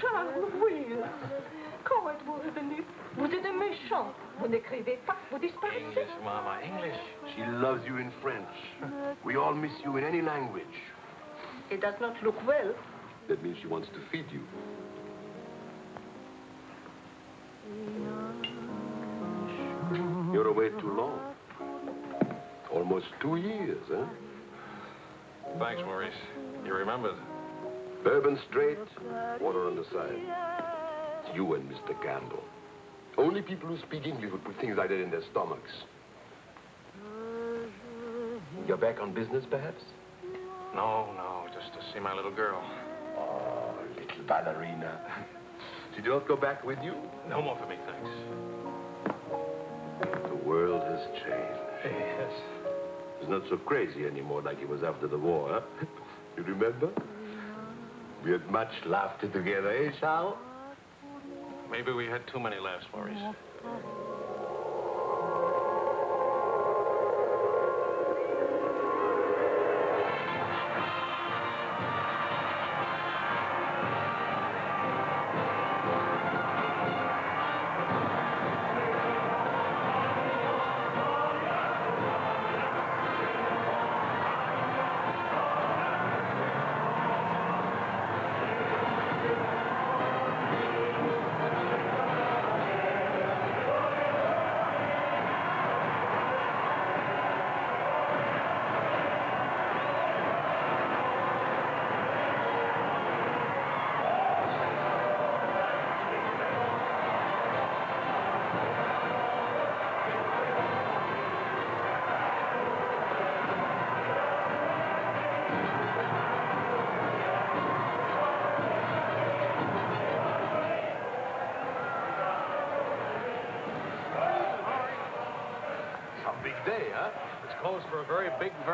Charles, oui Comment êtes-vous revenu Vous êtes un méchant. Vous n'écrivez pas, vous disparaissez. English, Mama, English. She loves you in French. We all miss you in any language. It does not look well. That means she wants to feed you. You're away too long. Almost two years, huh? Thanks, Maurice. You remembered. Bourbon straight, water on the side. It's you and Mr. Campbell. Only people who speak English would put things like that in their stomachs. You're back on business, perhaps? No, no, just to see my little girl. Oh, little ballerina. Did you not go back with you? No more for me, thanks. The world has changed. Eh, yes. It's not so crazy anymore like it was after the war, huh? You remember? We had much laughter together, eh, Charles? Maybe we had too many laughs, Maurice.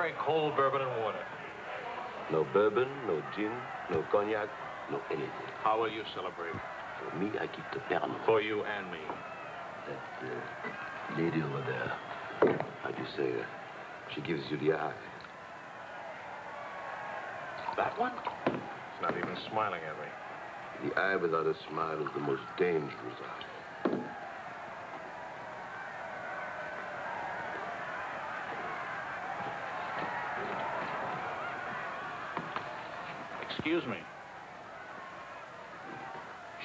Very cold bourbon and water. No bourbon, no gin, no cognac, no anything. How will you celebrate? For me, I keep the Pernod. For you and me. That uh, lady over there, how'd you say, uh, she gives you the eye. That one? She's not even smiling at me. The eye without a smile is the most dangerous eye. Excuse me.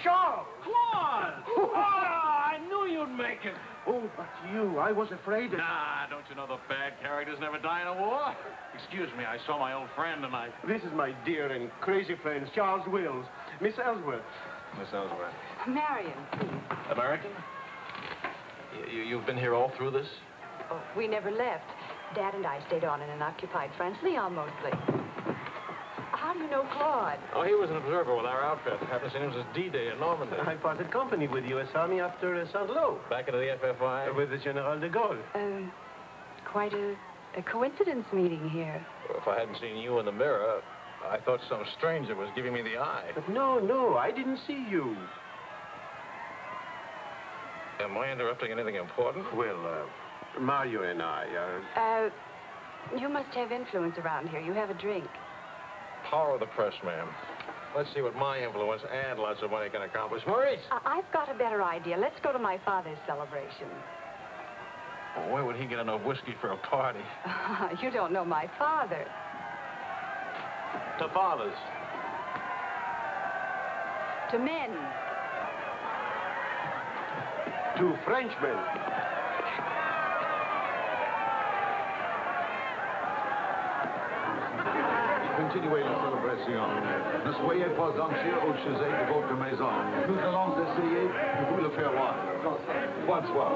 Charles! Claude! oh, I knew you'd make it. Oh, but you, I was afraid that... Nah, don't you know the bad characters never die in a war? Excuse me, I saw my old friend and I... This is my dear and crazy friend, Charles Wills. Miss Ellswirth. Miss Ellswirth. Marion, please. American? You, you've been here all through this? Oh, we never left. Dad and I stayed on in an occupied France, Lyon mostly. How do you know Claude? Oh, he was an observer with our outfit. Haven't seen him since D-Day in Normandy. I parted company with U.S. Army after uh, Saint-Lô. Back into the FFI? With the General de Gaulle. Um, quite a, a coincidence meeting here. Well, if I hadn't seen you in the mirror, I thought some stranger was giving me the eye. But no, no, I didn't see you. Am I interrupting anything important? Well, uh, Mario and I are... Uh, you must have influence around here. You have a drink. Power of the press, ma'am. Let's see what my influence and lots of money can accomplish. Maurice! I- I've got a better idea. Let's go to my father's celebration. Well, where would he get enough whiskey for a party? you don't know my father. To father's. To men. To Frenchmen. Continuez la célébration. Ne soyez pas anxieux au sujet de votre maison. Nous allons essayer de vous le faire voir. Bonsoir.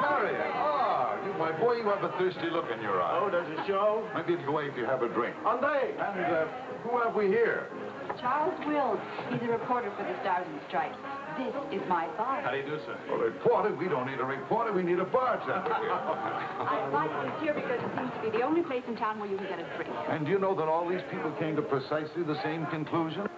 Marion, ah, you, my boy, you have a thirsty look in your eye. Oh, does it show? Maybe it'll wait if you have a drink. André! And uh, who have we here? Charles Wills. He's a reporter for the Stars and Stripes. This is my bar. How do you do, sir? A reporter? We don't need a reporter. We need a bartender here. I invite you here because it seems to be the only place in town where you can get a drink. and do you know that all these people came to precisely the same conclusion?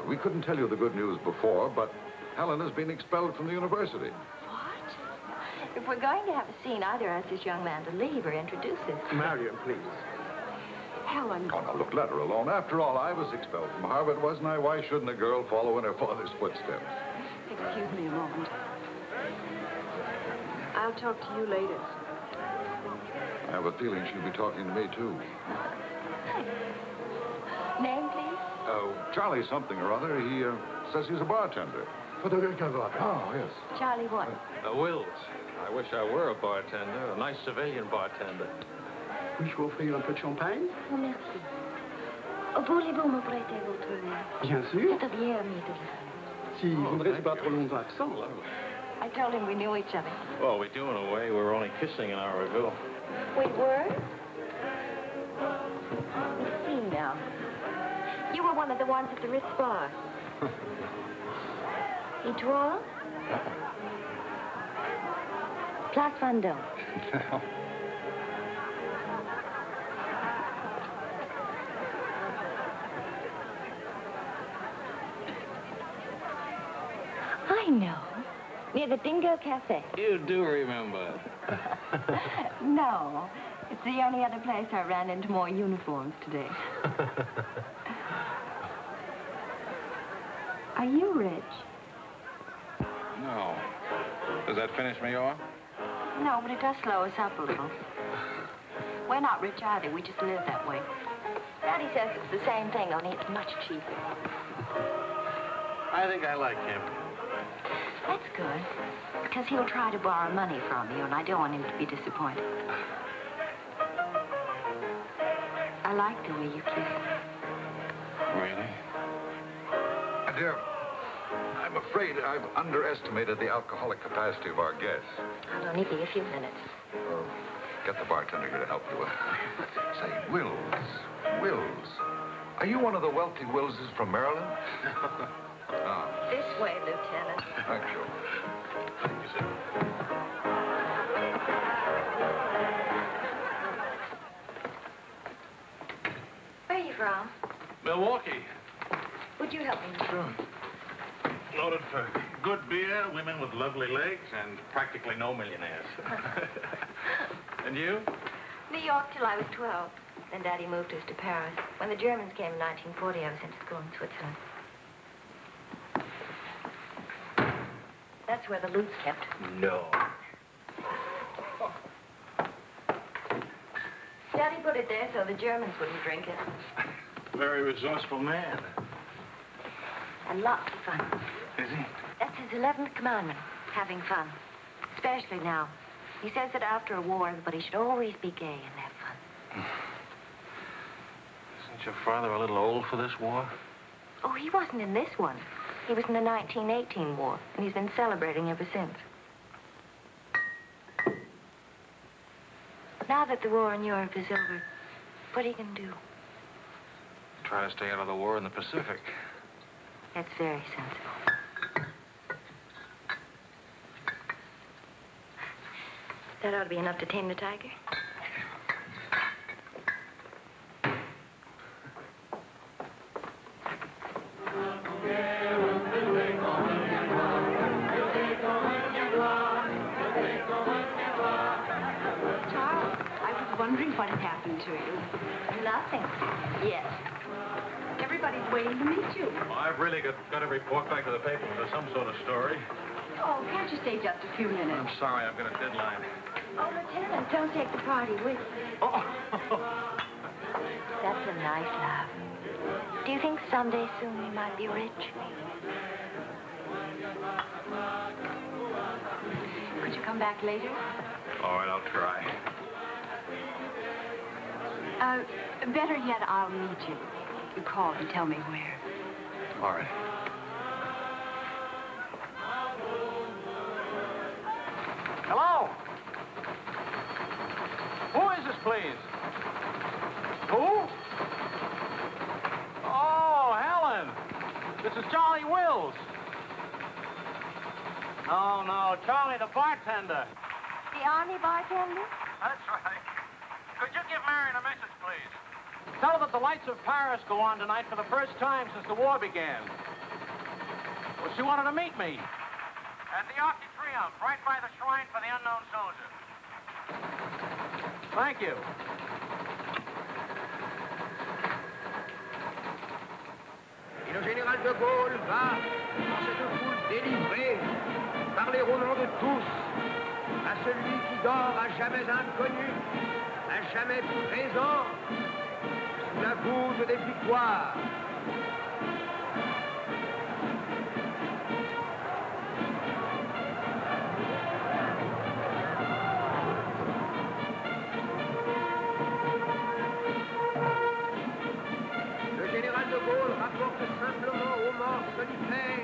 Very. We couldn't tell you the good news before, but Helen has been expelled from the university. What? If we're going to have a scene, either ask this young man to leave or introduce him. Marion, please. Helen. Oh, now, look, let her alone. After all, I was expelled from Harvard, wasn't I? Why shouldn't a girl follow in her father's footsteps? Excuse me a moment. I'll talk to you later. I have a feeling she'll be talking to me, too. Name, please? Oh, Charlie something or other. He uh, says he's a bartender. Oh, yes. Charlie what? Uh, Wills. I wish I were a bartender, a nice civilian bartender. Puis-je vous offrir un peu de champagne? Oh, merci. Oh, Voulez-vous me prêter votre main? Bien sûr. C'est bien aimé de le Si vous ne restez pas trop longtemps absent. I told him we knew each other. Well, we do in a way. We were only kissing an hour ago. We were? Let's see now. You were one of the ones at the Ritz bar. Étoile? Place Vendôme. No. I know. Near the Dingo Cafe. You do remember. no. It's the only other place I ran into more uniforms today. Are you rich? No. Does that finish me off? No, but it does slow us up a little. We're not rich either. We just live that way. Daddy says it's the same thing, only it's much cheaper. I think I like him. That's good. Because he'll try to borrow money from you, and I don't want him to be disappointed. I like the way you kiss. Really? My dear, I'm afraid I've underestimated the alcoholic capacity of our guests. I'll only be a few minutes. Oh, get the bartender here to help you. Say, Wills, Wills, are you one of the wealthy Willses from Maryland? ah, This way, Lieutenant. thank you. Thank you, sir. Where are you from? Milwaukee. Would you help me? Sure. Noted for good beer, women with lovely legs, and practically no millionaires. and you? New York till I was 12. Then Daddy moved us to Paris. When the Germans came in 1940, I was sent to school in Switzerland. That's where the loot's kept. No. Daddy put it there so the Germans wouldn't drink it. Very resourceful man. And lots of fun. Is he? That's his 11th commandment, having fun. Especially now. He says that after a war, everybody should always be gay and have fun. Isn't your father a little old for this war? Oh, he wasn't in this one. He was in the 1918 war, and he's been celebrating ever since. Now that the war in Europe is over, what are you going to do? Try to stay out of the war in the Pacific. That's very sensible. That ought to be enough to tame the tiger. Charles, I was wondering what had happened to you. Nothing. Yes. Everybody's waiting to meet you. Well, I've really got, got to report back to the paper for some sort of story. Oh, can't you stay just a few minutes? I'm sorry, I've got a deadline. Oh, Lieutenant, don't take the party with you. Oh! That's a nice laugh. Do you think someday soon we might be rich? Could you come back later? All right, I'll try. Uh, better yet, I'll meet you. You call and tell me where. All right. Hello? Who is this, please? Who? Oh, Helen. This is Charlie Wills. No, no, Charlie, the bartender. The army bartender? That's right. Could you give Marion a message, please? Tell her that the lights of Paris go on tonight for the first time since the war began. Well, she wanted to meet me. At the Arc Triomphe, right by the shrine for the unknown soldier. Thank you. Et le général de Gaulle va, dans cette foule délivrée, parler au nom de tous, à celui qui dort à jamais inconnu, à jamais présent, sous la voûte des victoires. Simplement aux morts solitaires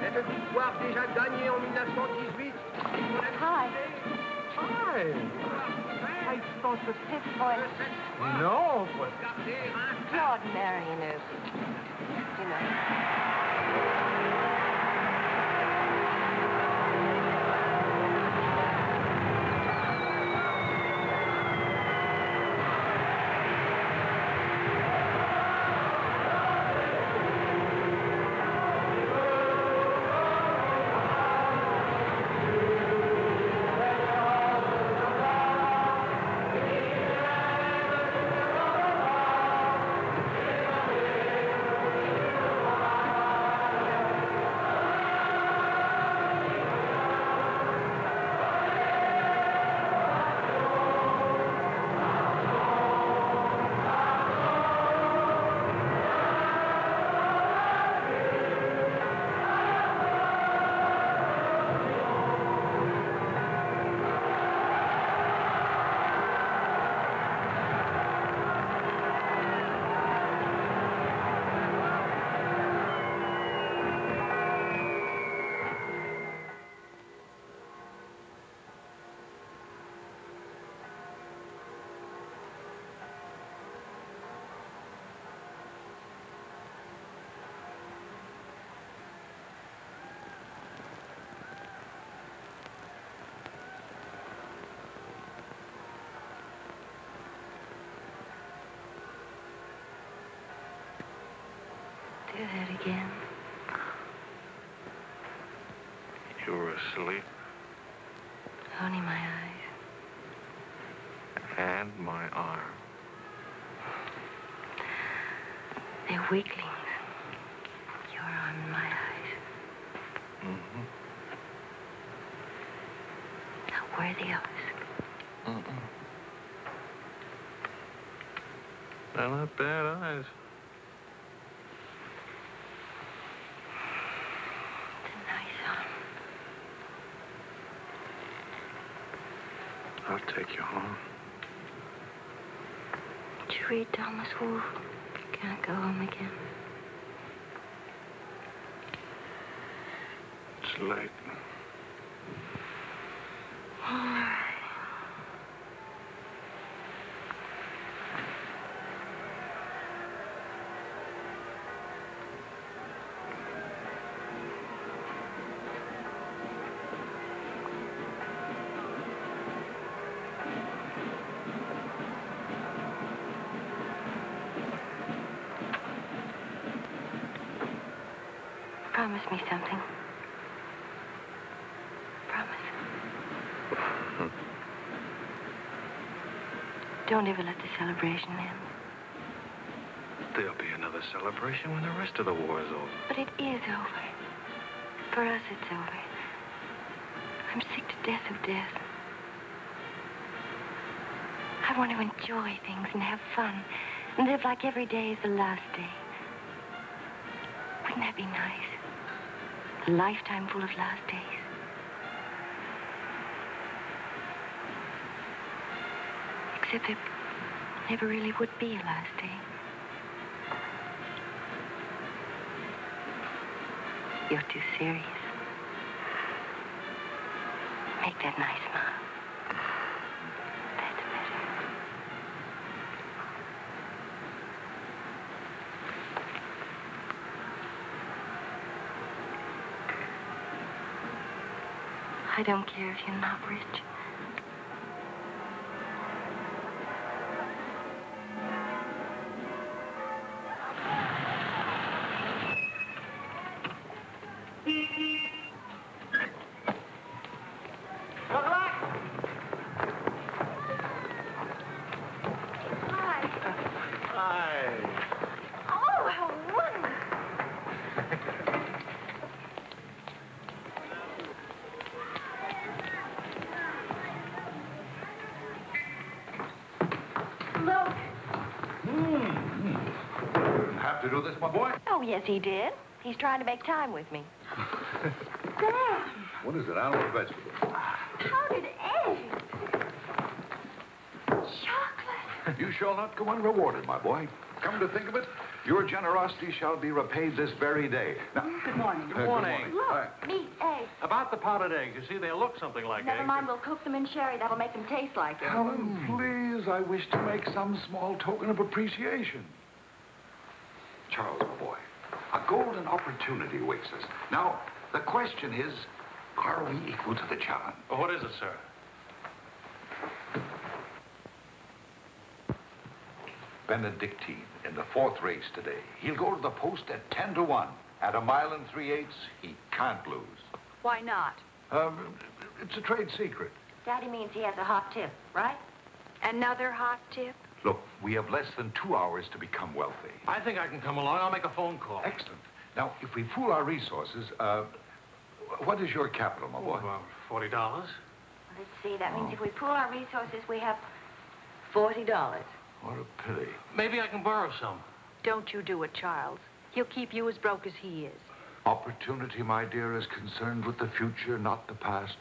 cette victoire déjà gagnée en 1918. Hi. Hi. I thought it was his voice. No, but Claude Marion is, you know. Do that again. You were asleep, Only my eyes. and my arm. They're weaklings. Your arm and my eyes. Mm-hmm. Not worthy of us. Mm-mm. They're not bad eyes. It's a nice arm. I'll take you home. Did you read Can't go home again. It's late. All right. Promise me something. Promise. Don't ever let the celebration end. There'll be another celebration when the rest of the war is over. But it is over. For us, it's over. I'm sick to death of death. I want to enjoy things and have fun. And live like every day is the last day. Wouldn't that be nice? A lifetime full of last days. Except there never really would be a last day. You're too serious. Make that nice smile. That's better. I don't care if you're not rich. Hi. Hi. Oh, how wonderful. Look. Didn't have to do this, my boy. Oh, yes, he did. He's trying to make time with me. What is it, animal or vegetable? How did Eddie? Chocolate. You shall not go unrewarded, my boy. Come to think of it, your generosity shall be repaid this very day. Now, Good morning. uh, morning. Hi. Meat, eggs. About the powdered eggs, you see, they look something like Never eggs. mind, we'll cook them in sherry. That'll make them taste like it. Helen, please, I wish to make some small token of appreciation. Charles, my boy, a golden opportunity awaits us. Now, the question is, are we equal to the challenge? Well, what is it, sir? Benedictine in the fourth race today. He'll go to the post at 10 to 1. At a mile and three eighths, he can't lose. Why not? Um, it's a trade secret. Daddy means he has a hot tip, right? Another hot tip? Look, we have less than two hours to become wealthy. I think I can come along. I'll make a phone call. Excellent. Now, if we pool our resources, uh, what is your capital, my Oh, boy? about forty dollars. Let's see. That means if we pool our resources, we have $40. What a pity. Maybe I can borrow some. Don't you do it, Charles. He'll keep you as broke as he is. Opportunity, my dear, is concerned with the future, not the past.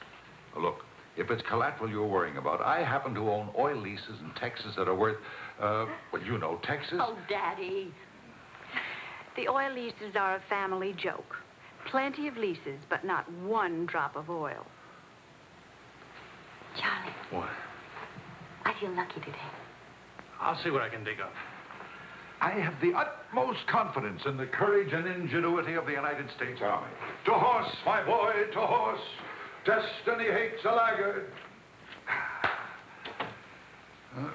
Look, if it's collateral you're worrying about, I happen to own oil leases in Texas that are worth, uh, well, you know, Texas. Oh, Daddy. The oil leases are a family joke. Plenty of leases, but not one drop of oil. Charlie, What? I feel lucky today. I'll see what I can dig up. I have the utmost confidence in the courage and ingenuity of the United States Army. To horse, my boy, to horse. Destiny hates a laggard. The uh,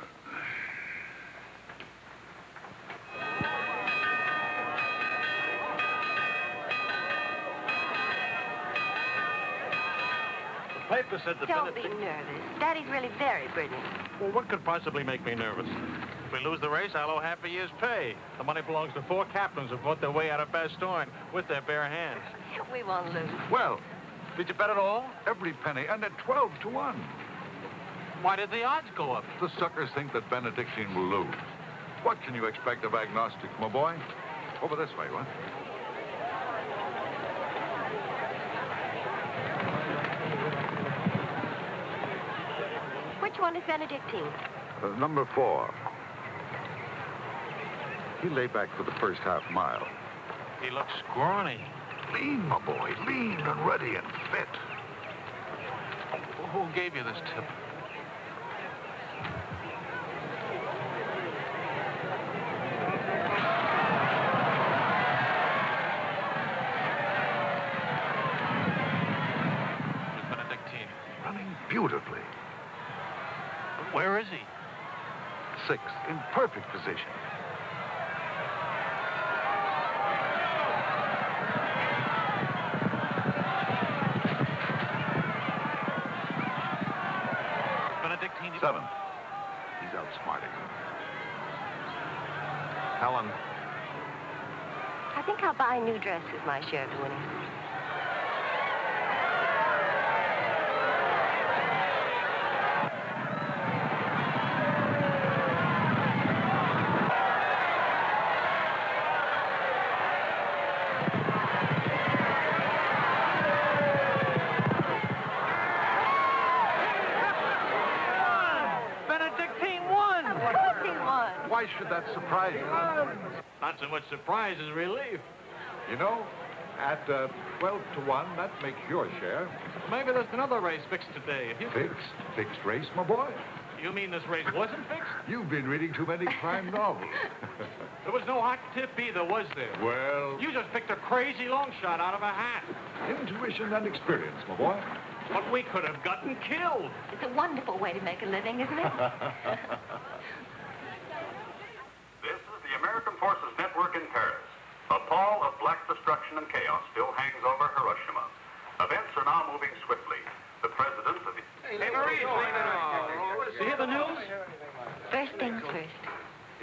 paper said that Don't be nervous. Daddy's really very brilliant. Well, what could possibly make me nervous? If we lose the race, I'll owe half a year's pay. The money belongs to four captains who fought their way out of Bastogne with their bare hands. We won't lose. Well, Did you bet it all? every penny, and at 12 to 1. Why did the odds go up? The suckers think that Benedictine will lose. What can you expect of agnostics, my boy? Over this way, what? Which Benedictine? Uh, number four. He lay back for the first half mile. He looks scrawny. Lean, my boy, lean and ready and fit. Who gave you this tip? dress is my share of winning. Why should that surprise you? Not so much surprise as relief. You know, at uh, 12 to 1, that makes your share. Maybe there's another race fixed today. If you Fixed. Fixed race, my boy. You mean this race wasn't fixed? You've been reading too many crime novels. There was no hot tip either, was there? well, You just picked a crazy long shot out of a hat. intuition and experience, my boy. But we could have gotten killed. It's a wonderful way to make a living, isn't it? This is the American Forces Network in Paris. A pall of black destruction and chaos still hangs over Hiroshima. Events are now moving swiftly. The president of the... Hey, Maurice, You hear the news? First things first.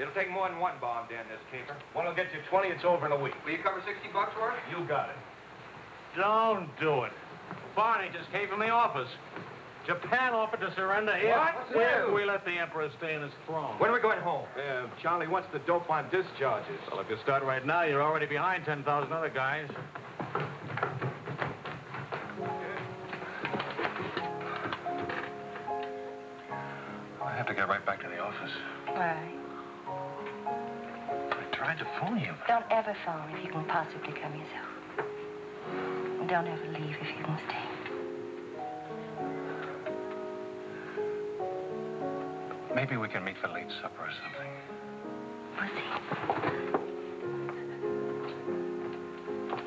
It'll take more than one bomb down this caper. One will get you 20, it's over in a week. Will you cover 60 bucks for it? You got it. Don't do it. Barney just came from the office. Japan offered to surrender here. What? Well, we let the emperor stay in his throne. When are we going home? Uh, Charlie wants the dope on discharges. Well, if you start right now, you're already behind 10,000 other guys. I have to get right back to the office. Why? I tried to phone you. Don't ever phone if you can possibly come yourself. Don't ever leave if you can stay. Maybe we can meet for late supper or something. We'll see.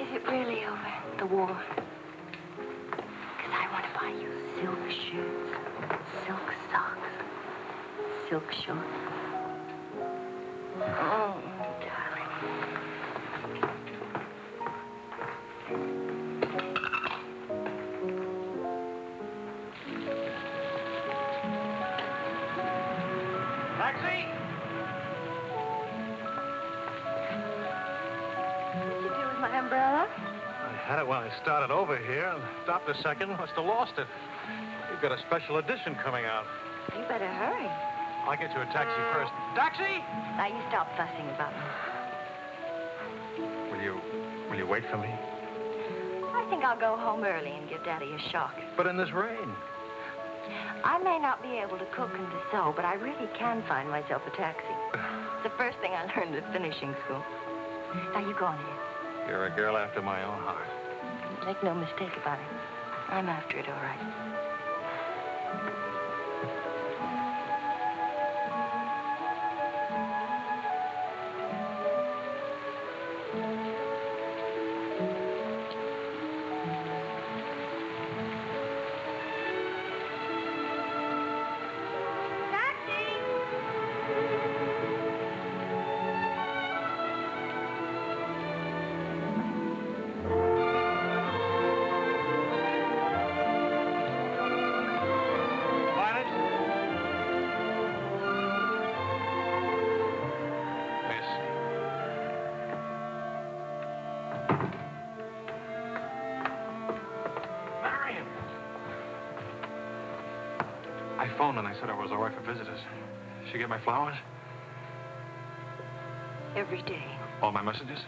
Is it really over, the war? Because I want to buy you silk shirts, silk socks, silk shorts. Oh, started over here and stopped a second. Must have lost it. You've got a special edition coming out. You better hurry. I'll get you a taxi first. Taxi! Now you stop fussing about me. Will you, will you wait for me? I think I'll go home early and give Daddy a shock. But in this rain. I may not be able to cook and to sew, but I really can find myself a taxi. It's the first thing I learned at finishing school. Now you go on ahead. You're a girl after my own heart. Make no mistake about it. I'm after it, all right. Flowers? Every day, All my messages?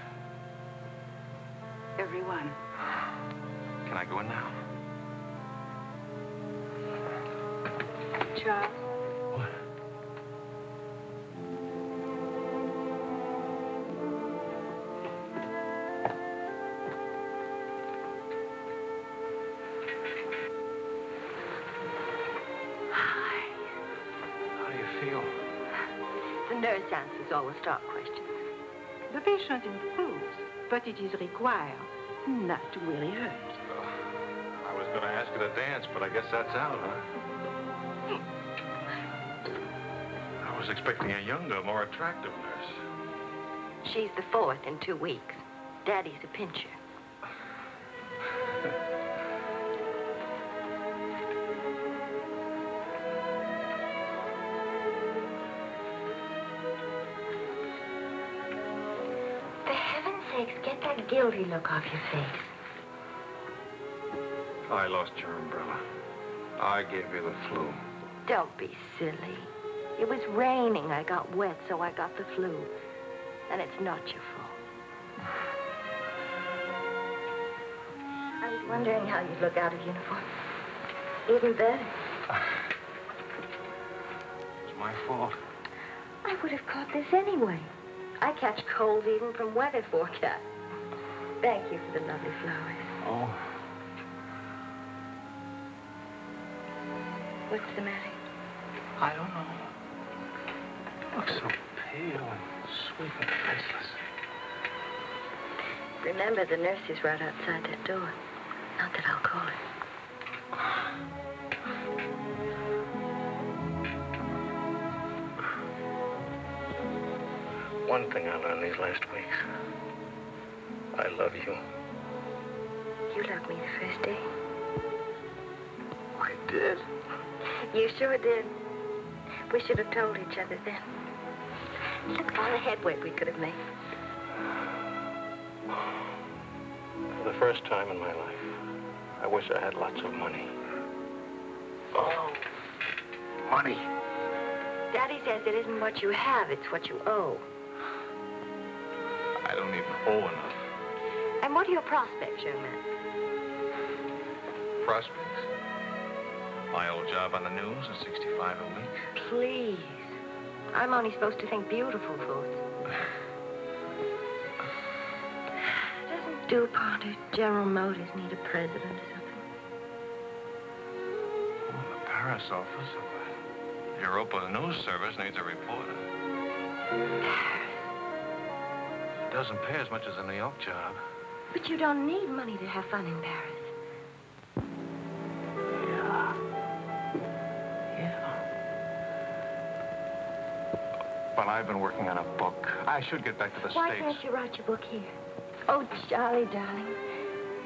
All the questions. the patient improves, but it is required not to really hurt. I was going to ask her to dance, but I guess that's out, huh? I was expecting a younger, more attractive nurse. She's the fourth in two weeks. Daddy's a pincher. Look off your face. I lost your umbrella. I gave you the flu. Don't be silly. It was raining. I got wet, so I got the flu. And it's not your fault. I was wondering how you'd look out of uniform. Even better. It's my fault. I would have caught this anyway. I catch colds even from weather forecast. Thank you for the lovely flowers. Oh, What's the matter? I don't know. You Look so pale and sweet and faceless. Remember, the nurse is right outside that door. Not that I'll call her. One thing I learned these last love you. You loved me the first day. I did. You sure did. We should have told each other then. Look at all the headway we could have made. For the first time in my life, I wish I had lots of money. Oh, money. Daddy says it isn't what you have, it's what you owe. I don't even owe enough. And what are your prospects, young man? Prospects. My old job on the news at 65 a week. Please. I'm only supposed to think beautiful thoughts. Doesn't DuPont or General Motors need a president or something? Oh, the Paris office of the Europa News Service needs a reporter. It doesn't pay as much as a New York job. But you don't need money to have fun in Paris. Yeah. Yeah. But I've been working on a book. I should get back to the Why States. can't you write your book here? Oh, Charlie, darling.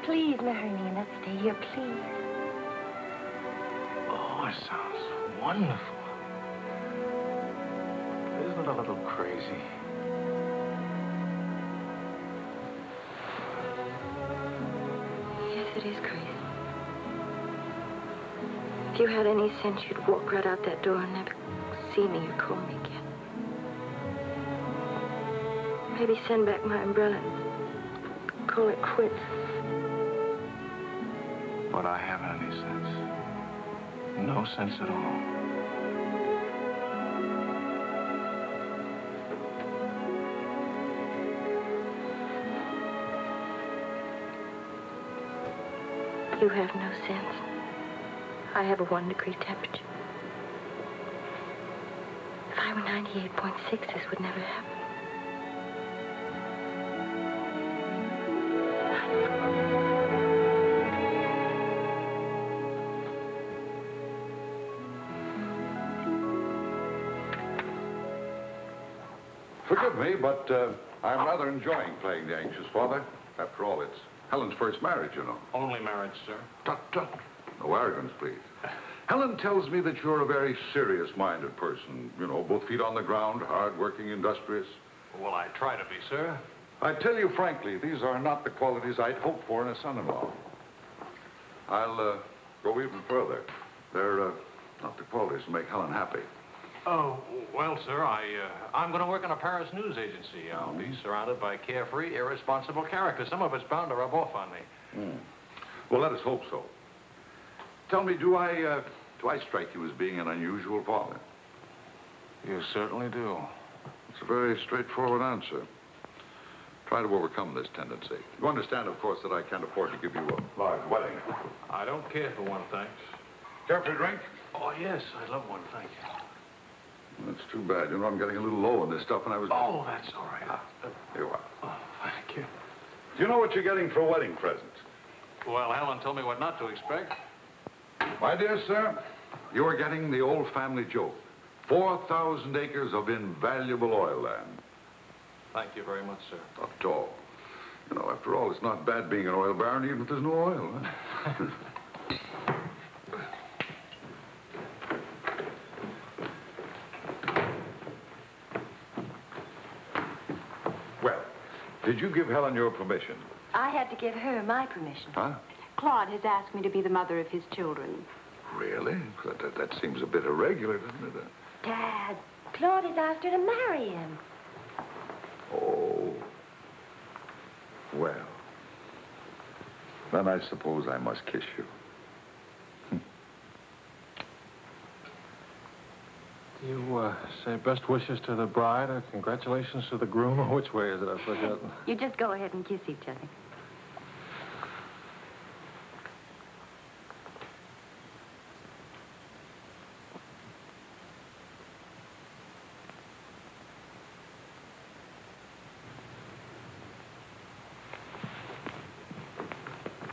Please marry me and let's stay here, please. Oh, it sounds wonderful. Isn't it a little crazy? It is crazy. If you had any sense, you'd walk right out that door and never see me or call me again. Maybe send back my umbrella and call it quits. But I haven't any sense. No sense at all. You have no sense. I have a one degree temperature. If I were 98.6, this would never happen. Forgive me, but uh, I'm rather enjoying playing the anxious father. After all, it's Helen's first marriage, you know. Only marriage, sir. Tut, tut. No arrogance, please. Helen tells me that you're a very serious-minded person. You know, both feet on the ground, hard-working, industrious. Well, I try to be, sir. I tell you frankly, these are not the qualities I'd hoped for in a son-in-law. I'll uh, go even further. They're uh, not the qualities to make Helen happy. Oh, well, sir, I, uh, I'm going to work in a Paris news agency. I'll be surrounded by carefree, irresponsible characters. Some of it's bound to rub off on me. Hmm. Well, let us hope so. Tell me, do I, uh, do I strike you as being an unusual father? You certainly do. It's a very straightforward answer. Try to overcome this tendency. You understand, of course, that I can't afford to give you a large wedding. I don't care for one, thanks. Care for a drink? Oh, yes, I'd love one, thank you. That's too bad. You know, I'm getting a little low on this stuff, and I was... Oh, that's all right. Ah, here you are. Oh, thank you. Do you know what you're getting for a wedding present? Well, Helen told me what not to expect. My dear sir, you are getting the old family joke. 4,000 acres of invaluable oil land. Thank you very much, sir. Not at all. You know, after all, it's not bad being an oil baron, even if there's no oil. Huh? well, did you give Helen your permission? I had to give her my permission. Huh? Claude has asked me to be the mother of his children. Really? That, that, that seems a bit irregular, doesn't it? Dad, Claude has asked her to marry him. Oh. Well. Then I suppose I must kiss you. You uh, say best wishes to the bride or congratulations to the groom? Or which way is it? I've forgotten. You just go ahead and kiss each other.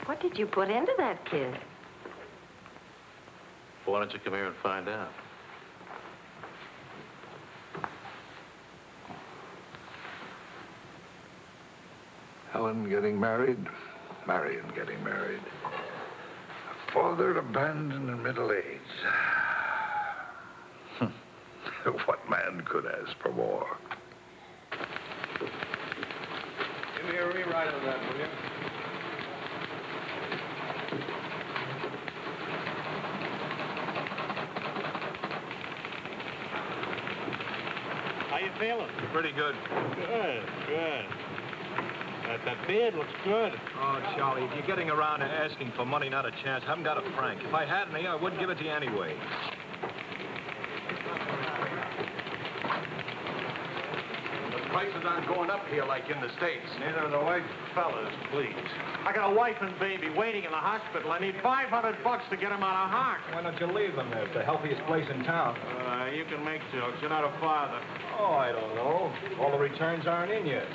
What did you put into that kiss? Why don't you come here and find out? Helen getting married, Marion getting married. A father abandoned in middle age. Hmm. what man could ask for more? Give me a rewrite of that, will you? How you feeling? Pretty good. Good, good. That, that beard looks good. Oh, Charlie, if you're getting around to asking for money, not a chance. I haven't got a franc. If I had any, I wouldn't give it to you anyway. The prices aren't going up here like in the States. Neither are the white fellas, please. I got a wife and baby waiting in the hospital. I need 500 bucks to get them out of hock. Why don't you leave them there? It's the healthiest place in town. Uh, you can make jokes. You're not a father. Oh, I don't know. All the returns aren't in yet.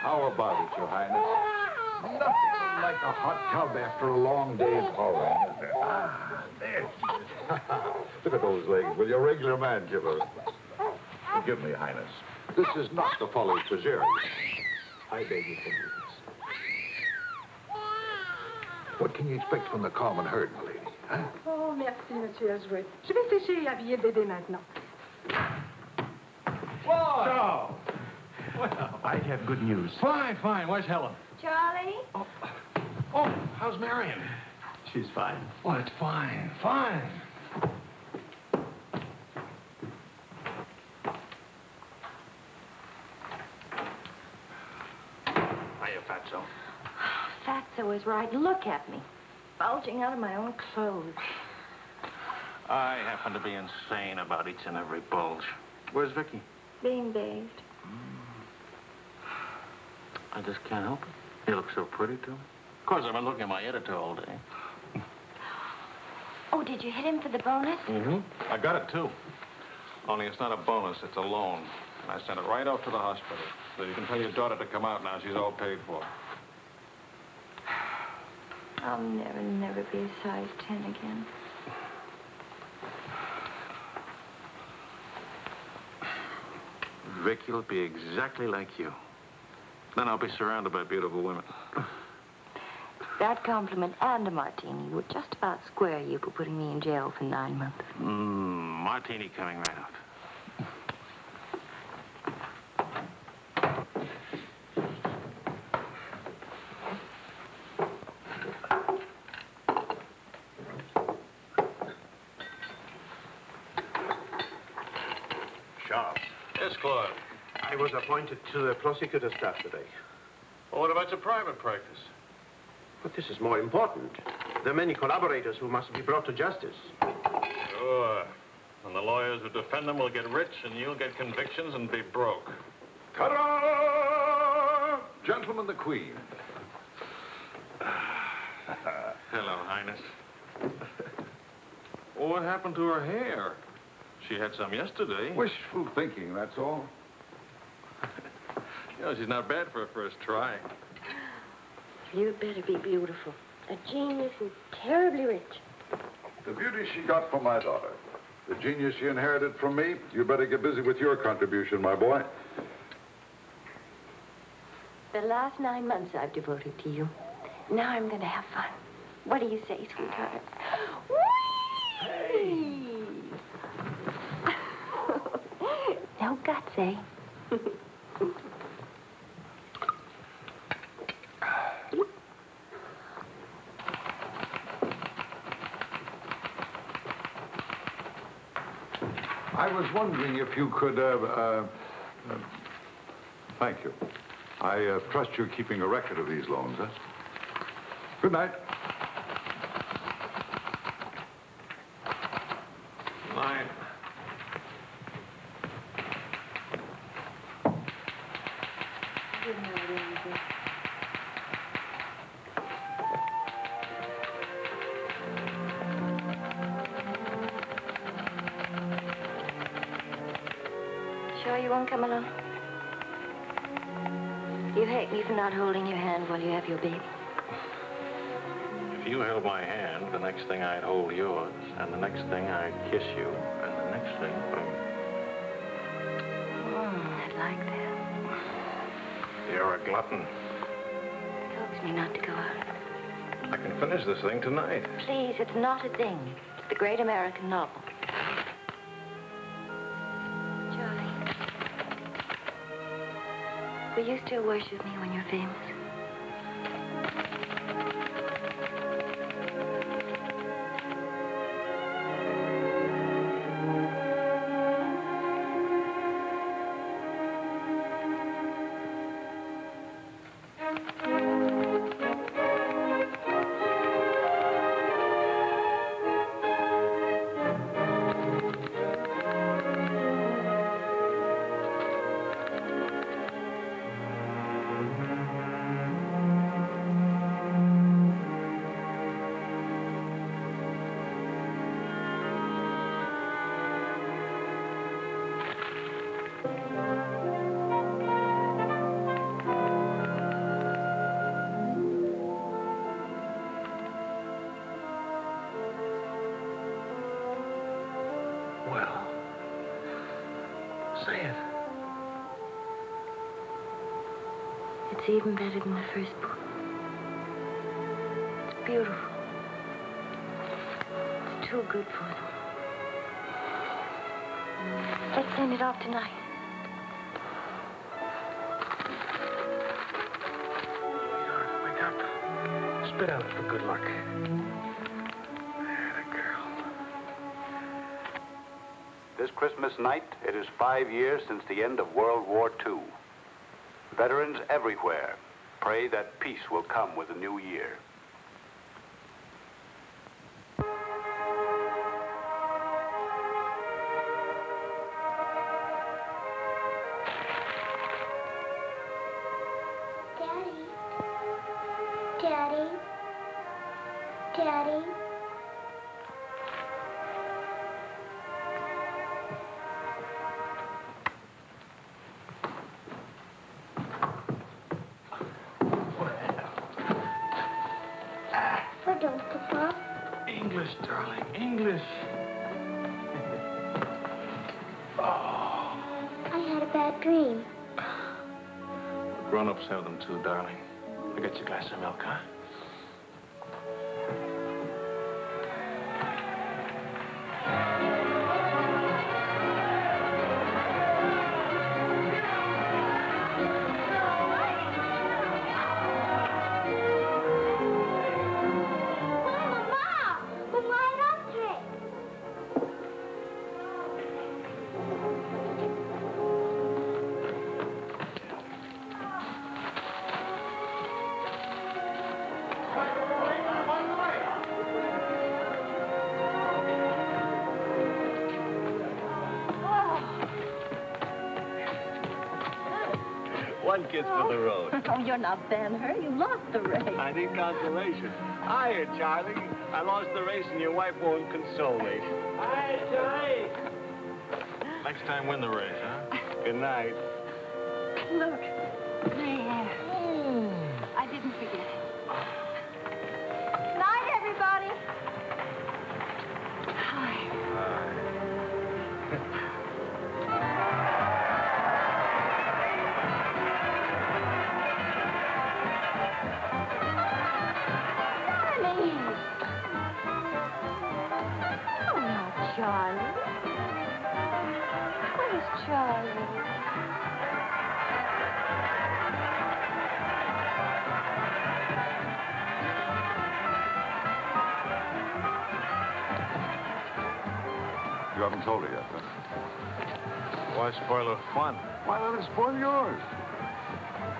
How about it, Your Highness? Nothing like a hot tub after a long day's hauling, is there? Ah, there she is. Look at those legs. Will your regular man give her? Forgive me, Highness. This is not the folly Treasury. I beg your forgiveness. What can you expect from the common herd, my lady? Huh? Oh, merci, Monsieur Azuet. Je vais sécher et habiller le bébé maintenant. So, Well, I have good news. fine, fine. Where's Helen? Charlie? Oh, oh how's Marion? She's fine. Oh, it's fine, fine. Hiya, Fatso. Fatso is right. Look at me. Bulging out of my own clothes. I happen to be insane about each and every bulge. Where's Vicky? Being bathed. Hmm. I just can't help it. You look so pretty, too. Of course, I've been looking at my editor all day. Oh, did you hit him for the bonus? Mm-hmm. I got it, too. Only it's not a bonus, it's a loan. And I sent it right off to the hospital. So you can tell your daughter to come out now. She's all paid for. I'll never, never be a size 10 again. Vicky will be exactly like you. Then I'll be surrounded by beautiful women. That compliment and a martini would just about square you for putting me in jail for nine months. Mmm, martini coming right out. Sharp. Yes, Claude. I was appointed to the prosecutor's staff today. Well, what about your private practice? But this is more important. There are many collaborators who must be brought to justice. Sure. And the lawyers who defend them will get rich, and you'll get convictions and be broke. Ta-da! Gentlemen, the Queen. Hello, Highness. what happened to her hair? She had some yesterday. Wishful thinking, that's all. You know, she's not bad for a first try. You'd better be beautiful. A genius and terribly rich. The beauty she got from my daughter. The genius she inherited from me. You better get busy with your contribution, my boy. The last nine months I've devoted to you. Now I'm going to have fun. What do you say, sweetheart? Whee! no guts, eh? I was wondering if you could, uh, uh, uh, thank you. I uh, trust you're keeping a record of these loans, huh? Good night. Glutton. Coax me not to go out. I can finish this thing tonight. Please, it's not a thing. It's the great American novel. Charlie. Will you still worship me when you're famous? It's even better than the first book. It's beautiful. It's too good for them. Let's send it off tonight. Wake up. Spit out for good luck. This Christmas night, it is five years since the end of World War II. Veterans everywhere pray that peace will come with the new year. Have them too, darling. I get you glass of milk, huh? One kiss for the road. Oh, you're not Ben-Hur. You lost the race. I need consolation. Hiya, Charlie. I lost the race and your wife won't console me. Hi, Charlie. Next time, win the race, huh? Good night. Look, there. Hmm. I didn't forget. Night, everybody. Charlie. Where's Charlie? You haven't told her yet, huh? Why spoil her fun? Why let it spoil yours?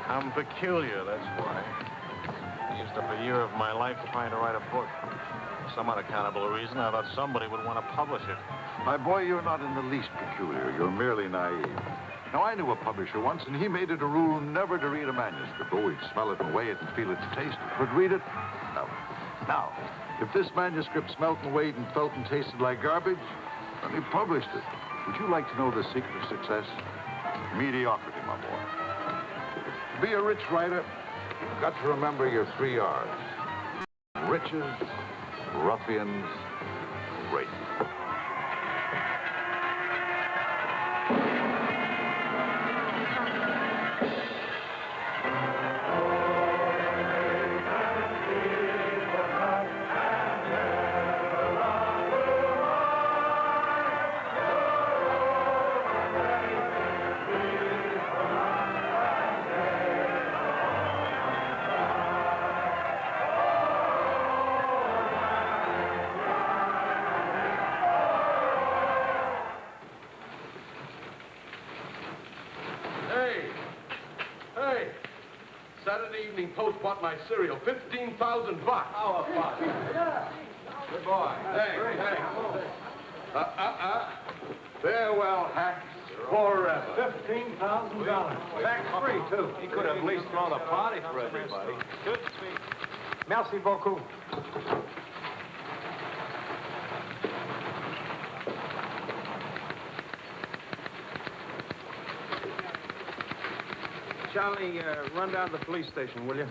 I'm peculiar, that's why. I Used up a year of my life trying to write a book. Some unaccountable reason, I thought somebody would want to publish it. My boy, you're not in the least peculiar. You're merely naive. Now, I knew a publisher once, and he made it a rule never to read a manuscript. Oh, he'd smell it and weigh it and feel its taste. But read it? No. Now, if this manuscript smelt and weighed and felt and tasted like garbage, then he published it. Would you like to know the secret of success? Mediocrity, my boy. To be a rich writer, you've got to remember your three R's. Riches, ruffians, serial. 15,000 bucks. How about Yeah. Good boy. Hey, hey. Uh, uh, uh. Farewell, hacks. Forever. $15,000. Tax-free, too. He could have at least thrown a party for everybody. Good speech. Merci beaucoup. Charlie, uh, run down to the police station, will you?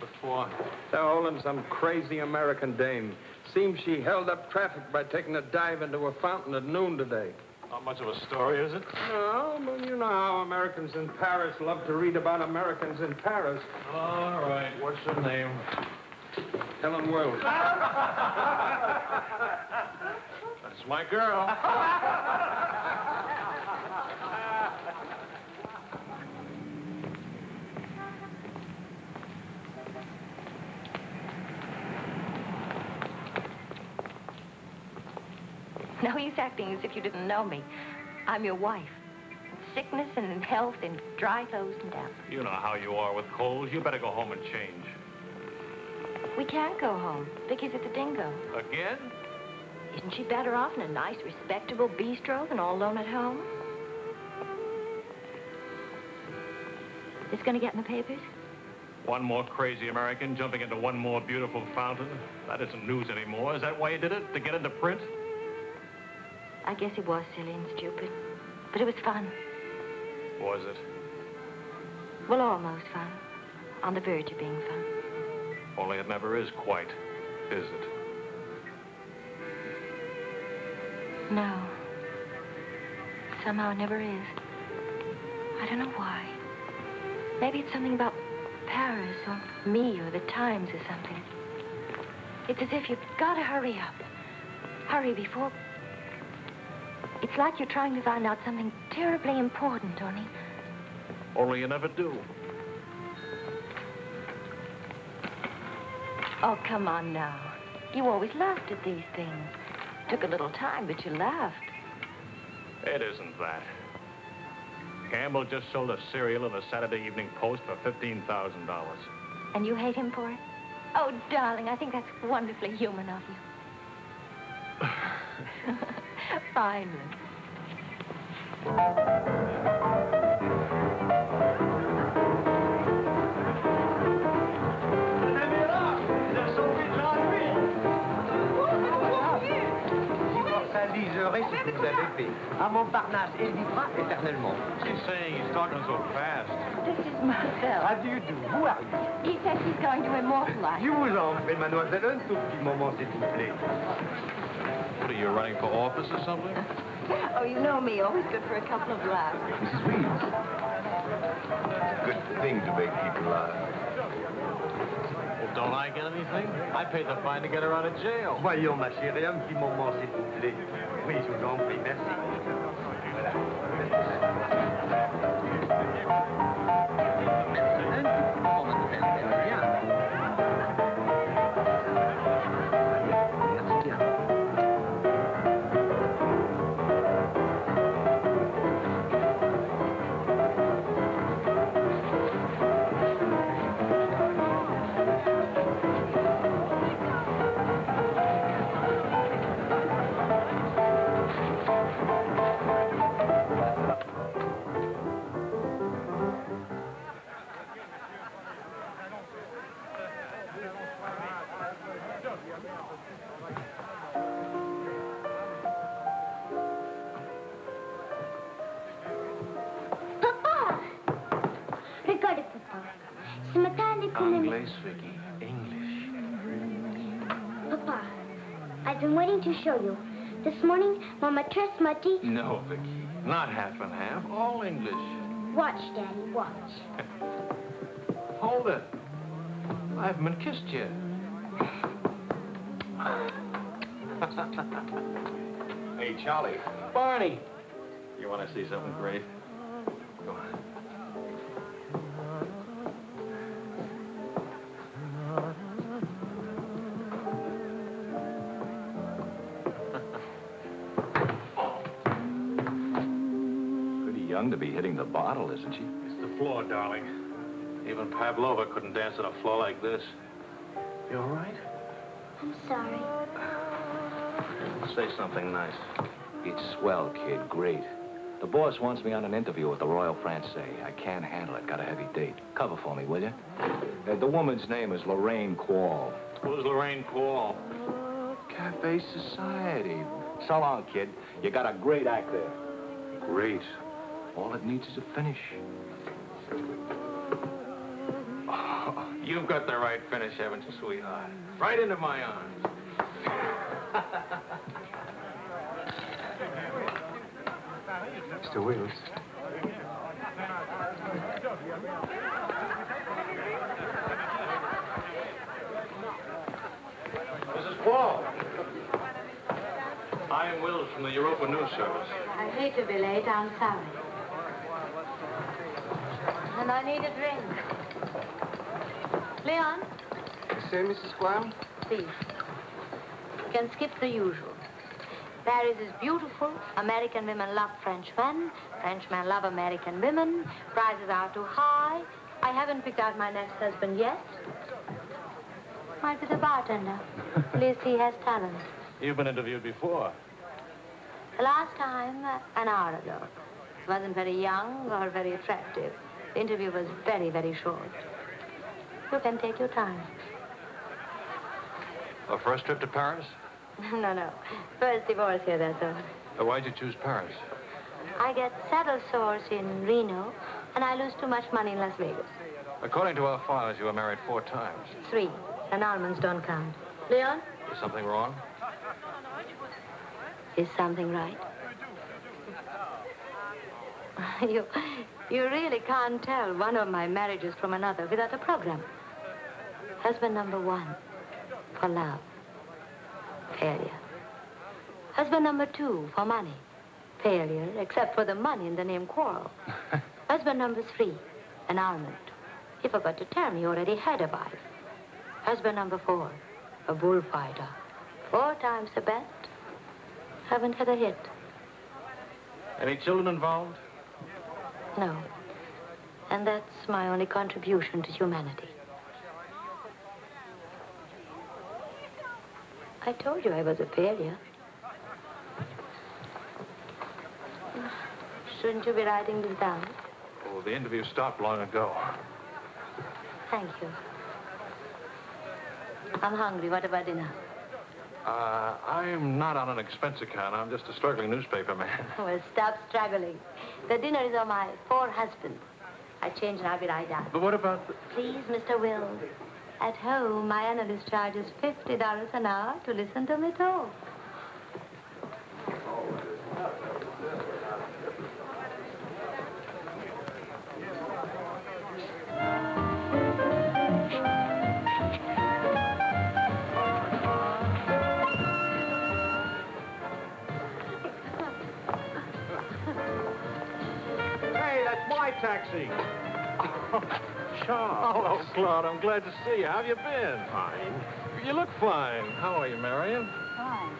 Before. They're holding some crazy American dame. Seems she held up traffic by taking a dive into a fountain at noon today. Not much of a story, is it? No, but you know how Americans in Paris love to read about Americans in Paris. All right. What's her name? Helen Wells. That's my girl. No use acting as if you didn't know me. I'm your wife. Sickness and in health and dry clothes and down. You know how you are with colds. You better go home and change. We can't go home. Vicky's at the dingo. Again? Isn't she better off in a nice, respectable bistro than all alone at home? This gonna get in the papers? One more crazy American jumping into one more beautiful fountain. That isn't news anymore. Is that why you did it? To get into print? I guess it was silly and stupid. But it was fun. Was it? Well, almost fun. On the verge of being fun. Only it never is quite, is it? No. Somehow it never is. I don't know why. Maybe it's something about Paris or me or the Times or something. It's as if you've got to hurry up. Hurry before. It's like you're trying to find out something terribly important, Tony. Only you never do. Oh, come on now. You always laughed at these things. Took a little time, but you laughed. It isn't that. Campbell just sold a serial in the Saturday Evening Post for $15,000. And you hate him for it? Oh, darling, I think that's wonderfully human of you. Finally. À Montparnasse, et vivra éternellement. She's saying he's talking so fast. This is Marcel. How do you do? Who are you? He says he's going to immortalize. Je vous en mademoiselle, un tout petit moment, s'il vous plaît. What are you running for office or something? Oh, you know me, always good for a couple of laughs. Mrs. Reeves. Good thing to make people laugh. Well, don't I get anything? I paid the fine to get her out of jail. Voyons, ma chérie, un petit moment, s'il vous plaît. Oui, je vous en prie, merci. Les commandants... English, Vicky. English. Papa, I've been waiting to show you. This morning, Mama trust Muddy. No, Vicky. Not half and half. All English. Watch, Daddy, watch. Hold it. I haven't been kissed yet. Hey, Charlie. Barney. You want to see something great? Bottle, isn't she? It's the floor, darling. Even Pavlova couldn't dance on a floor like this. You all right? I'm sorry. Say something nice. It's swell, kid. Great. The boss wants me on an interview with the Royal Francais. I can't handle it. Got a heavy date. Cover for me, will you? Uh, the woman's name is Lorraine Quarl. Who's Lorraine Quarl? Cafe Society. So long, kid. You got a great act there. Great. All it needs is a finish. You've got the right finish, haven't you, sweetheart? Right into my arms. Mr. Wills. Mrs. Quarl. I am Wills from the Europa News Service. I hate to be late. I'm sorry. And I need a drink. Leon, Say, Mrs. Quayle? please. You can skip the usual. Paris is beautiful. American women love French men. French men love American women. Prices are too high. I haven't picked out my next husband yet. Might be the bartender. At least he has talent. You've been interviewed before. The last time, uh, an hour ago. He wasn't very young or very attractive. The interview was very, very short. You can take your time. A first trip to Paris? no, no. First divorce here, that's all. Uh, why'd you choose Paris? I get saddle sores in Reno, and I lose too much money in Las Vegas. According to our files, you were married four times. Three. And almonds don't count. Leon, Is something wrong? is something right? you, you really can't tell one of my marriages from another without a program. Husband number one, for love. Failure. Husband number two, for money. Failure, except for the money in the name quarrel. Husband number three, an almond. He forgot to tell me he already had a wife. Husband number four, a bullfighter. Four times the best. Haven't had a hit. Any children involved? No. And that's my only contribution to humanity. I told you I was a failure. Shouldn't you be writing this down? Oh, the interview stopped long ago. Thank you. I'm hungry. What about dinner? Uh, I'm not on an expense account. I'm just a struggling newspaper man. Well, stop struggling. The dinner is on my poor husband. I change and I'll be right down. But what about the... Please, Mr. Wills. At home, my analyst charges $50 an hour to listen to me talk. That's my taxi. Charles. Hello, Claude. I'm glad to see you. How have you been? Fine. You look fine. How are you, Marion? Fine.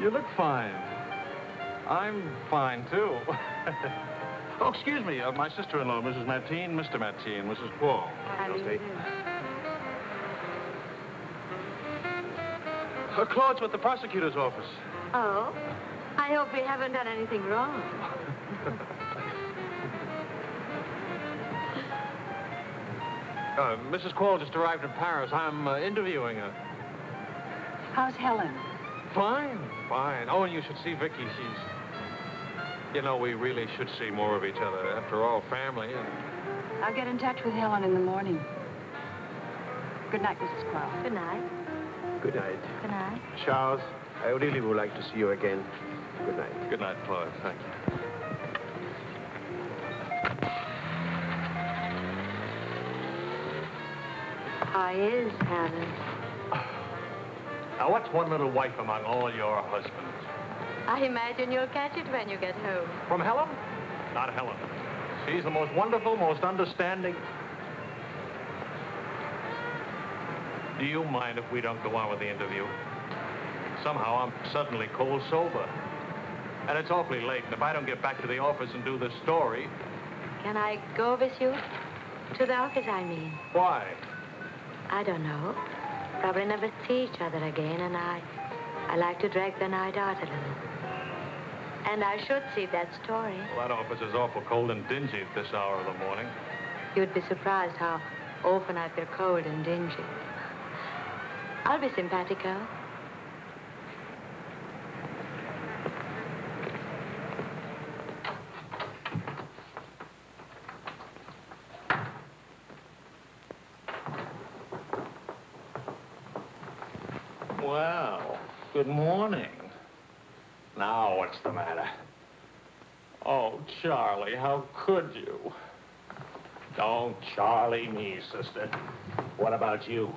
You look fine. I'm fine, too. oh, excuse me. Uh, my sister-in-law, Mrs. Matine, Mr. Matine, Mrs. Paul. How do you do? Uh, Claude's with the prosecutor's office. Oh? I hope we haven't done anything wrong. Uh, Mrs. Quarl just arrived in Paris. I'm uh, interviewing her. How's Helen? Fine, fine. Oh, and you should see Vicky. She's... You know, we really should see more of each other. After all, family and... I'll get in touch with Helen in the morning. Good night, Mrs. Quell. Good night. Good night. Good night. Charles, I really would like to see you again. Good night. Good night, Claude. Thank you. How is Helen? Now, what's one little wife among all your husbands? I imagine you'll catch it when you get home. From Helen? Not Helen. She's the most wonderful, most understanding. Do you mind if we don't go on with the interview? Somehow I'm suddenly cold sober. And it's awfully late, and if I don't get back to the office and do this story, Can I go with you? To the office, I mean. why? I don't know. Probably never see each other again, and I... I like to drag the night out a little. And I should see that story. Well, that office is awful cold and dingy at this hour of the morning. You'd be surprised how often I feel cold and dingy. I'll be simpatico. Well, good morning. Now, what's the matter? Oh, Charlie, how could you? Don't Charlie me, sister. What about you?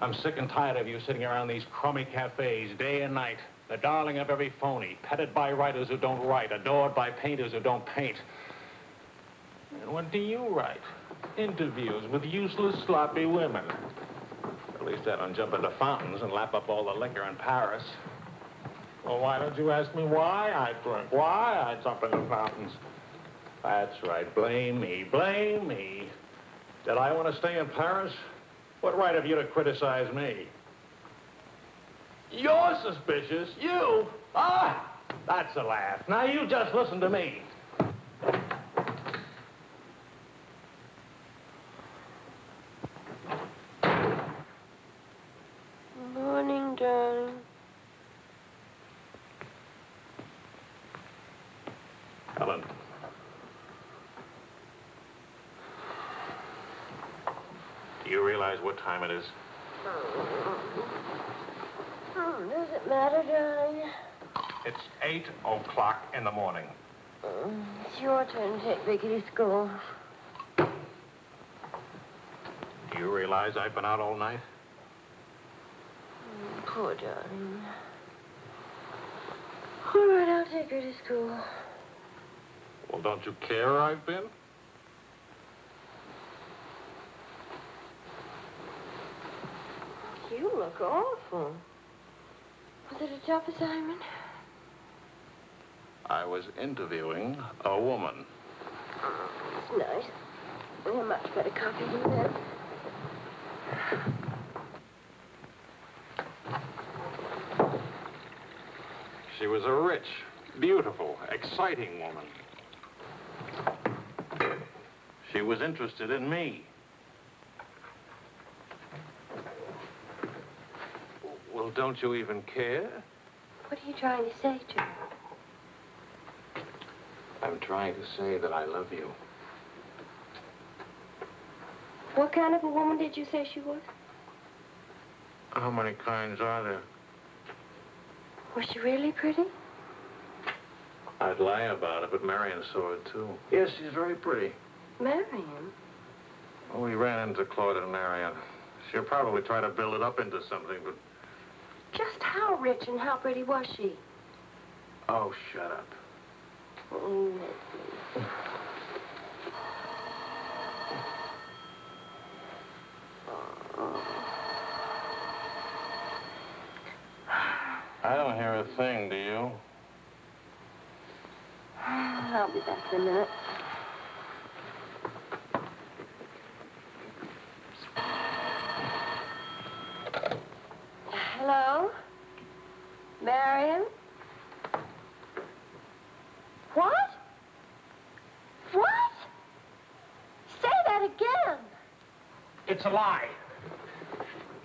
I'm sick and tired of you sitting around these crummy cafes day and night, the darling of every phony, petted by writers who don't write, adored by painters who don't paint. And what do you write? Interviews with useless, sloppy women. At least I don't jump into fountains and lap up all the liquor in Paris. Well, why don't you ask me why I drink? Why I jump into fountains? That's right. Blame me. Blame me. Did I want to stay in Paris? What right have you to criticize me? You're suspicious. You? Ah! That's a laugh. Now you just listen to me. Morning, darling. Helen. Do you realize what time it is? Hmm, does it matter, darling? It's 8 o'clock in the morning. Mm, It's your turn to take Vicky to school. Do you realize I've been out all night? Mm, Poor darling. All right, I'll take her to school. Well, don't you care I've been? You look awful. Was it a tough assignment? I was interviewing a woman. It's nice. We're much better coffee than that. She was a rich, beautiful, exciting woman. She was interested in me. Well, don't you even care? What are you trying to say to her? I'm trying to say that I love you. What kind of a woman did you say she was? How many kinds are there? Was she really pretty? I'd lie about it, but Marion saw it, too. Yes, she's very pretty. Marion? Oh, we ran into Claude and Marion. She'll probably try to build it up into something, but... Just how rich and how pretty was she? Oh, shut up. Oh. I don't hear a thing, do you? I'll be back in a minute. Hello? Marion? What? What? Say that again. It's a lie.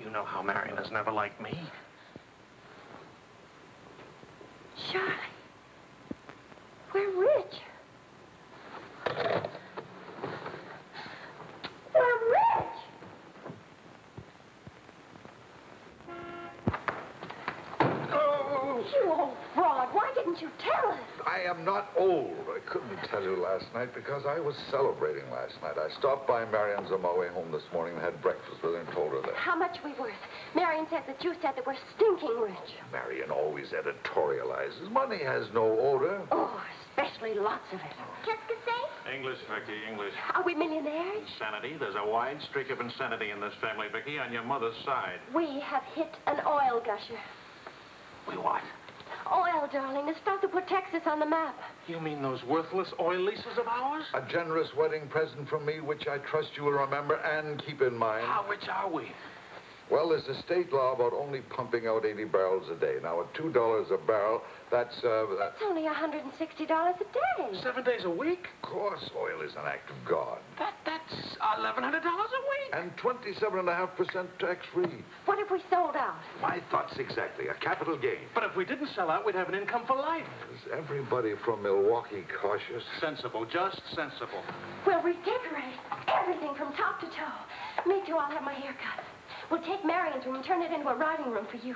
You know how Marion has never liked me. Charlie, we're rich. Didn't you tell us? I am not old. I couldn't tell you last night because I was celebrating last night. I stopped by Marion's on my way home this morning and had breakfast with her and told her that. How much we worth? Marion says that you said that we're stinking rich. Marion always editorializes. Money has no odor. Oh, especially lots of it. Qu'est-ce que c'est? English, Vicky, English. Are we millionaires? Insanity. There's a wide streak of insanity in this family, Vicky, on your mother's side. We have hit an oil gusher. We what? Oil, darling, the stuff that put Texas on the map. You mean those worthless oil leases of ours? A generous wedding present from me, which I trust you will remember and keep in mind. How rich are we? Well, there's a state law about only pumping out 80 barrels a day. Now, at $2 a barrel, that's, uh, that's... It's only $160 a day. Seven days a week? Of course, oil is an act of God. That, that's $1,100 a week. And 27.5% tax-free. What if we sold out? My thoughts exactly. A capital gain. But if we didn't sell out, we'd have an income for life. Is everybody from Milwaukee cautious? Sensible, just sensible. We'll redecorate everything from top to toe. Me too, I'll have my hair cut. We'll take Marion's room and turn it into a riding room for you.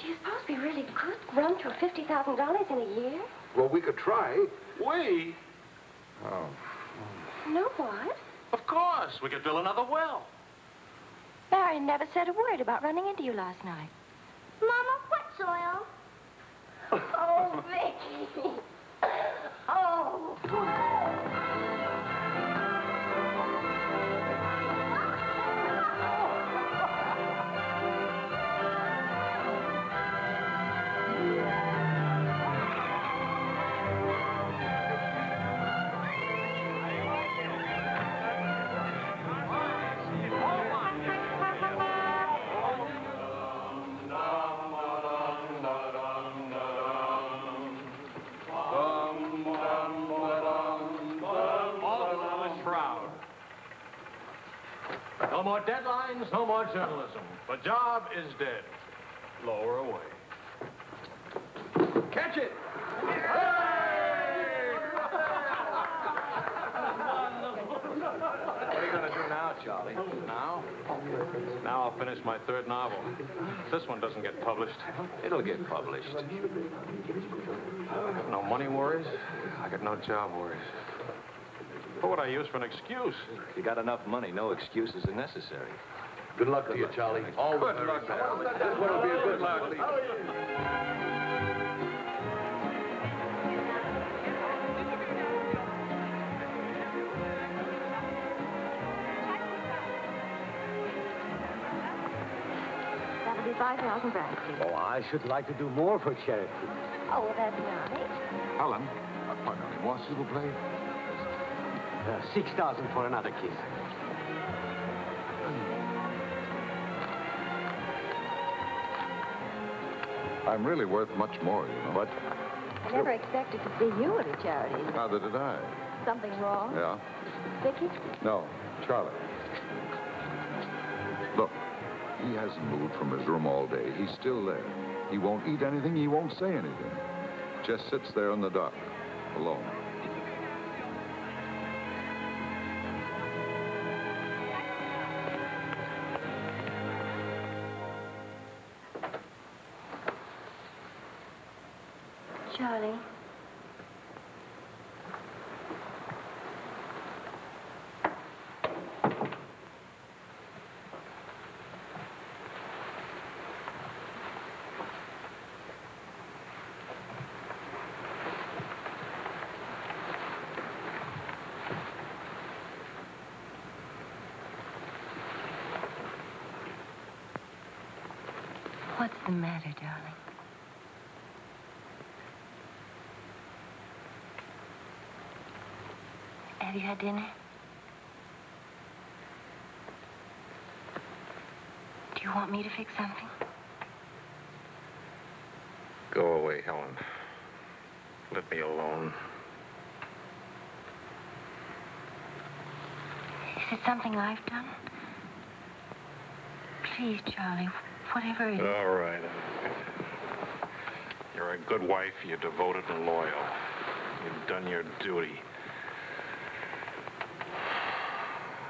Do you suppose we really could run to $50,000 in a year? Well, we could try. We? Oh. No, what? Of course. We could drill another well. Marion never said a word about running into you last night. Mama, what's oil? Oh, Vicky. Oh. More deadlines, no more journalism. The job is dead. Lower away. Catch it! What are you going to do now, Charlie? Now? Now I'll finish my third novel. If this one doesn't get published, It'll get published. No money worries. I got no job worries. What would I use for an excuse? You got enough money. No excuses are necessary. Good luck to you, Charlie. All the Good very luck. This one will be a good luck. That'll be 5,000 francs. Oh, I should like to do more for charity. Oh, that's nice. Helen, uh, pardon me, moi, s'il vous plaît. Uh, 6,000 for another kiss. I'm really worth much more, you know. But I never expected to see you at a charity. neither did I. Something wrong? Yeah? Vicky? No, Charlie. Look, he hasn't moved from his room all day. He's still there. He won't eat anything. He won't say anything. Just sits there in the dark, alone. Had dinner? Do you want me to fix something? Go away, Helen. Let me alone. Is it something I've done? Please, Charlie, whatever it is. All right. You're a You're a good wife. You're devoted and loyal. You've done your duty.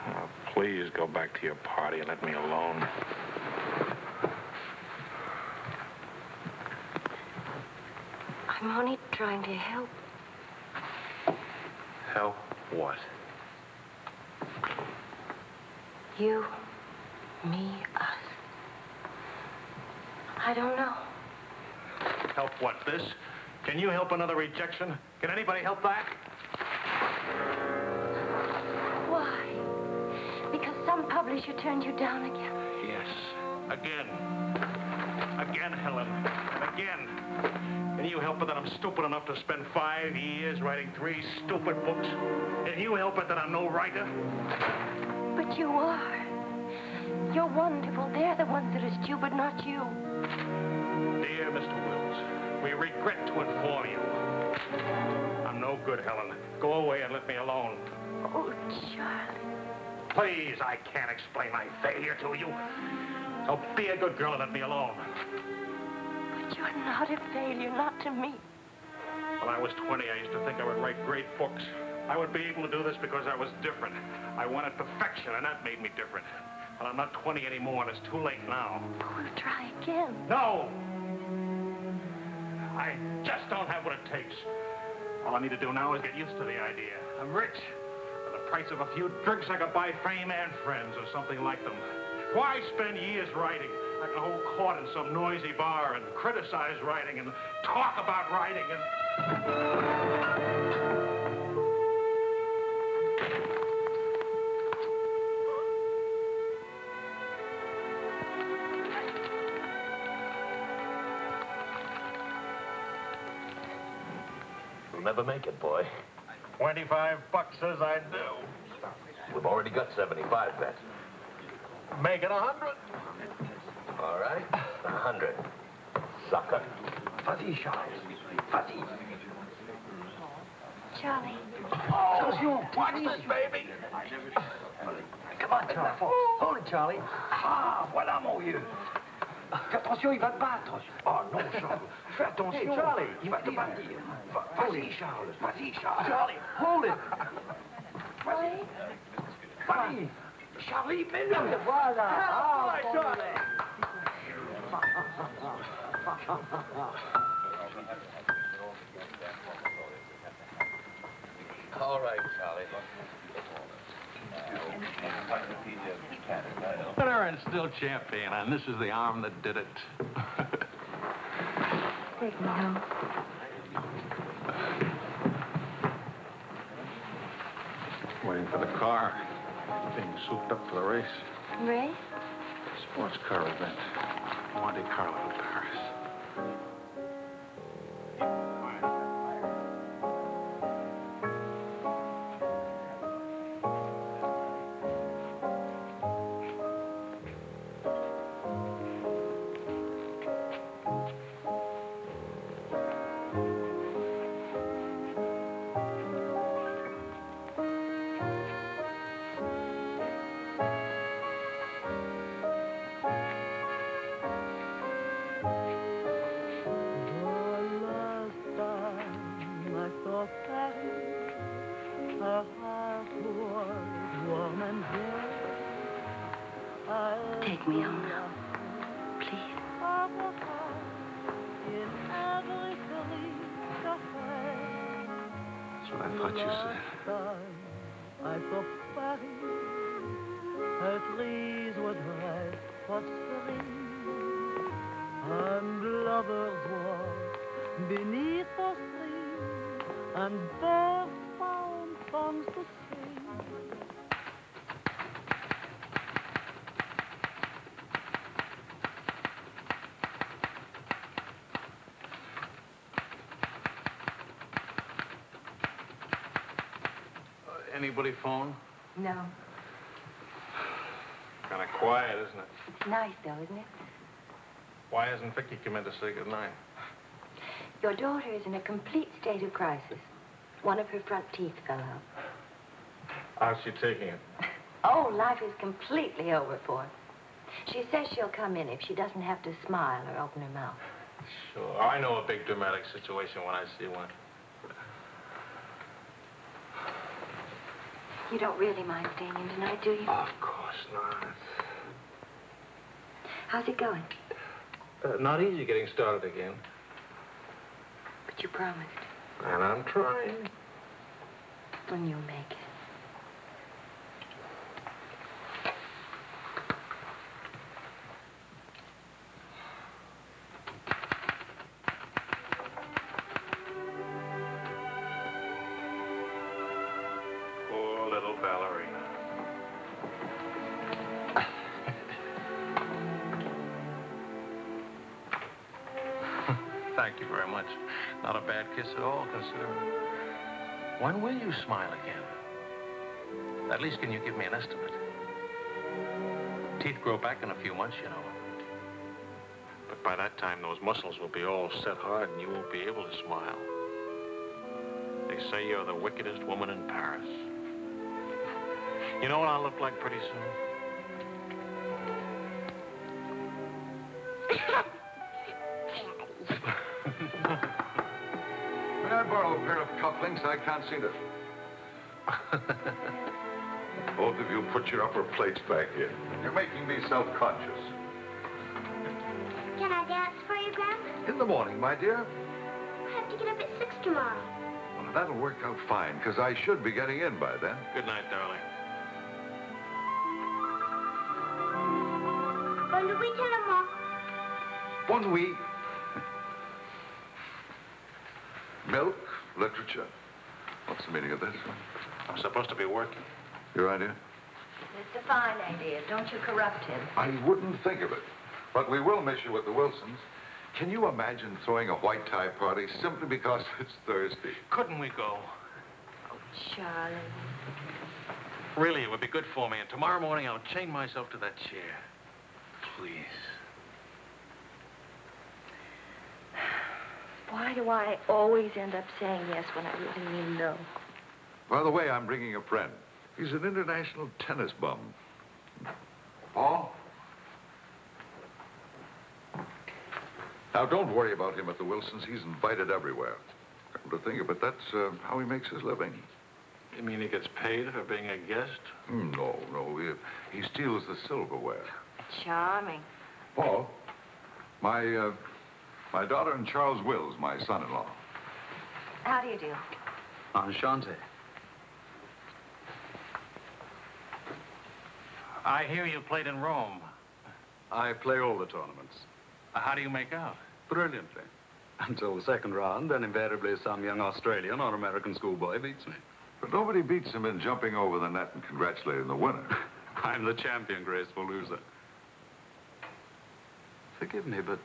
Now, please go back to your party and let me alone. I'm only trying to help. Help what? You, me, us. I don't know. Help what, this? Can you help another rejection? Can anybody help that? Publisher turned you down again. Yes. Again. Again, Helen. And again. Can you help it that I'm stupid enough to spend five years writing three stupid books? Can you help it that I'm no writer? But you are. You're wonderful. They're the ones that are stupid, not you. Dear Mr. Wills, we regret to inform you. I'm no good, Helen. Go away and let me alone. Oh, Charlie. Please, I can't explain my failure to you. So be a good girl and let me alone. But you're not a failure, not to me. When I was 20, I used to think I would write great books. I would be able to do this because I was different. I wanted perfection, and that made me different. But I'm not 20 anymore, and it's too late now. We'll try again. No! I just don't have what it takes. All I need to do now is get used to the idea. I'm rich. Price of a few drinks, I could buy fame and friends or something like them. Why spend years writing? I can hold court in some noisy bar and criticize writing and talk about writing and... You'll never make it, boy. 25 bucks says I do. We've already got 75 bet. Make it a hundred. All right. A hundred. Sucker. Vas-y, Charles. Vas-y. Charlie. Attention, poignée, baby. Come on, Charlie. Hold it, Charlie. Ah, voilà, mon vieux. Attention, il va te battre. Oh non, Charles. Fais attention. Hey, Charlie. Il va te battre. Va- Vas-y, Charles. Vas-y, Charles. Charlie, hold it. Vas-y. Vas-y. Charlie, mets-le. Voilà. Ah, bon. Charlie. All right, Charlie. Winner and still champion, and this is the arm that did it. Take me home. Waiting for the car. Being souped up for the race. Ray? Sports car event. Monte Carlo, Paris. What I thought you said. Anybody phone? No. Kind of quiet, isn't it? It's nice, though, isn't it? Why hasn't Vicky come in to say goodnight? Your daughter is in a complete state of crisis. One of her front teeth fell out. How's she taking it? Oh, life is completely over for her. She says she'll come in if she doesn't have to smile or open her mouth. Sure. I know a big dramatic situation when I see one. You don't really mind staying in tonight, do you? Of course not. How's it going? Uh, not easy getting started again. But you promised. And I'm trying. When you make it. Kiss at all, considering. When will you smile again? At least can you give me an estimate? Teeth grow back in a few months, you know. But by that time, those muscles will be all set hard and you won't be able to smile. They say you're the wickedest woman in Paris. You know what I'll look like pretty soon? Pair of? I can't seem to... Both of you put your upper plates back in. You're making me self-conscious. Can I dance for you, Grandpa? In the morning, my dear. I have to get up at 6 tomorrow. Well, that'll work out fine, because I should be getting in by then. Good night, darling. Bonne nuit, maman. One week. Milk, literature. What's the meaning of this? I'm supposed to be working. Your idea? It's a fine idea. Don't you corrupt him. I wouldn't think of it. But we will miss you at the Wilsons. Can you imagine throwing a white tie party simply because it's Thursday? Couldn't we go? Oh, Charlie. Really, it would be good for me. And tomorrow morning, I'll chain myself to that chair. Please. Why do I always end up saying yes when I really mean no? By the way, I'm bringing a friend. He's an international tennis bum. Paul? Now, don't worry about him at the Wilsons. He's invited everywhere. Come to think of it, that's uh, how he makes his living. You mean he gets paid for being a guest? Hmm, No, no. He, he steals the silverware. Charming. Paul, my, uh, my daughter and Charles Wills, my son-in-law. How do you do? Enchanté. I hear you played in Rome. I play all the tournaments. How do you make out? Brilliantly. Until the second round, then invariably some young Australian or American schoolboy beats me. But nobody beats him in jumping over the net and congratulating the winner. I'm the champion graceful loser. Forgive me, but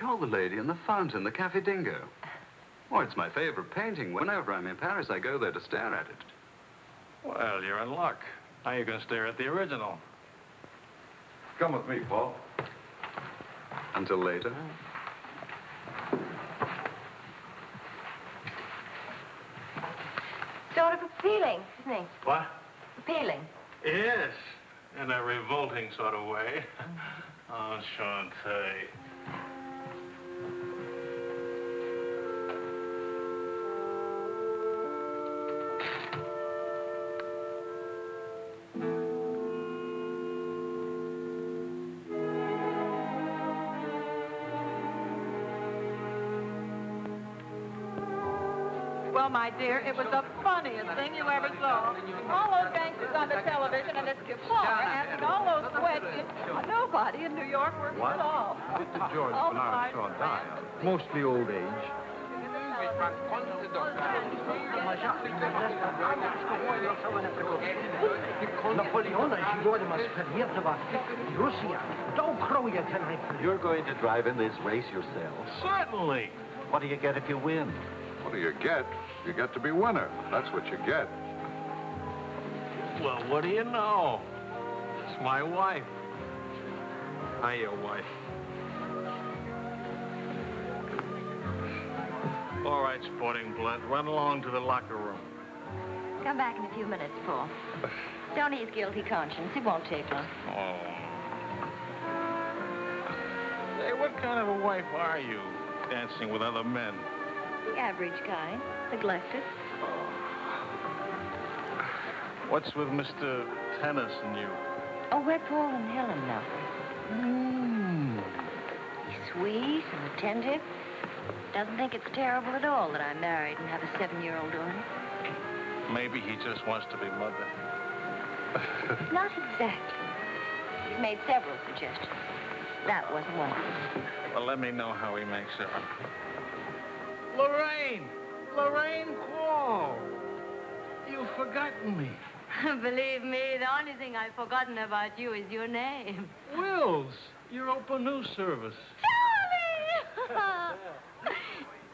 you're the lady in the fountain, the Cafe Dingo. Oh, it's my favorite painting. Whenever I'm in Paris, I go there to stare at it. Well, you're in luck. Now you can stare at the original. Come with me, Paul. Until later. Sort of appealing, isn't he? What? Appealing. Yes, in a revolting sort of way. Oh, Enchanté. Well, my dear, it was the funniest thing you ever saw. All those gangsters on the television and this guitar asking all those questions. Nobody in New York works what? at all. Mr. George all Bernard Shaw die, mostly old age. You're going to drive in this race yourself? Certainly. What do you get if you win? What do you get? You get to be winner. That's what you get. Well, what do you know? It's my wife. Hi, your wife. All right, sporting blood, run along to the locker room. Come back in a few minutes, Paul. Don't ease guilty conscience. It won't take long. Oh. Say, what kind of a wife are you, dancing with other men? The average kind. Neglected. What's with Mr. Tennis and you? Oh, we're Paul and Helen now. Mm. He's sweet and attentive. Doesn't think it's terrible at all that I'm married and have a seven-year-old daughter. Maybe he just wants to be mother. Not exactly. He's made several suggestions. That wasn't one of them. Well, let me know how he makes it. Lorraine! Lorraine Quarl! You've forgotten me. Believe me, the only thing I've forgotten about you is your name. Wills, your open news service. Charlie!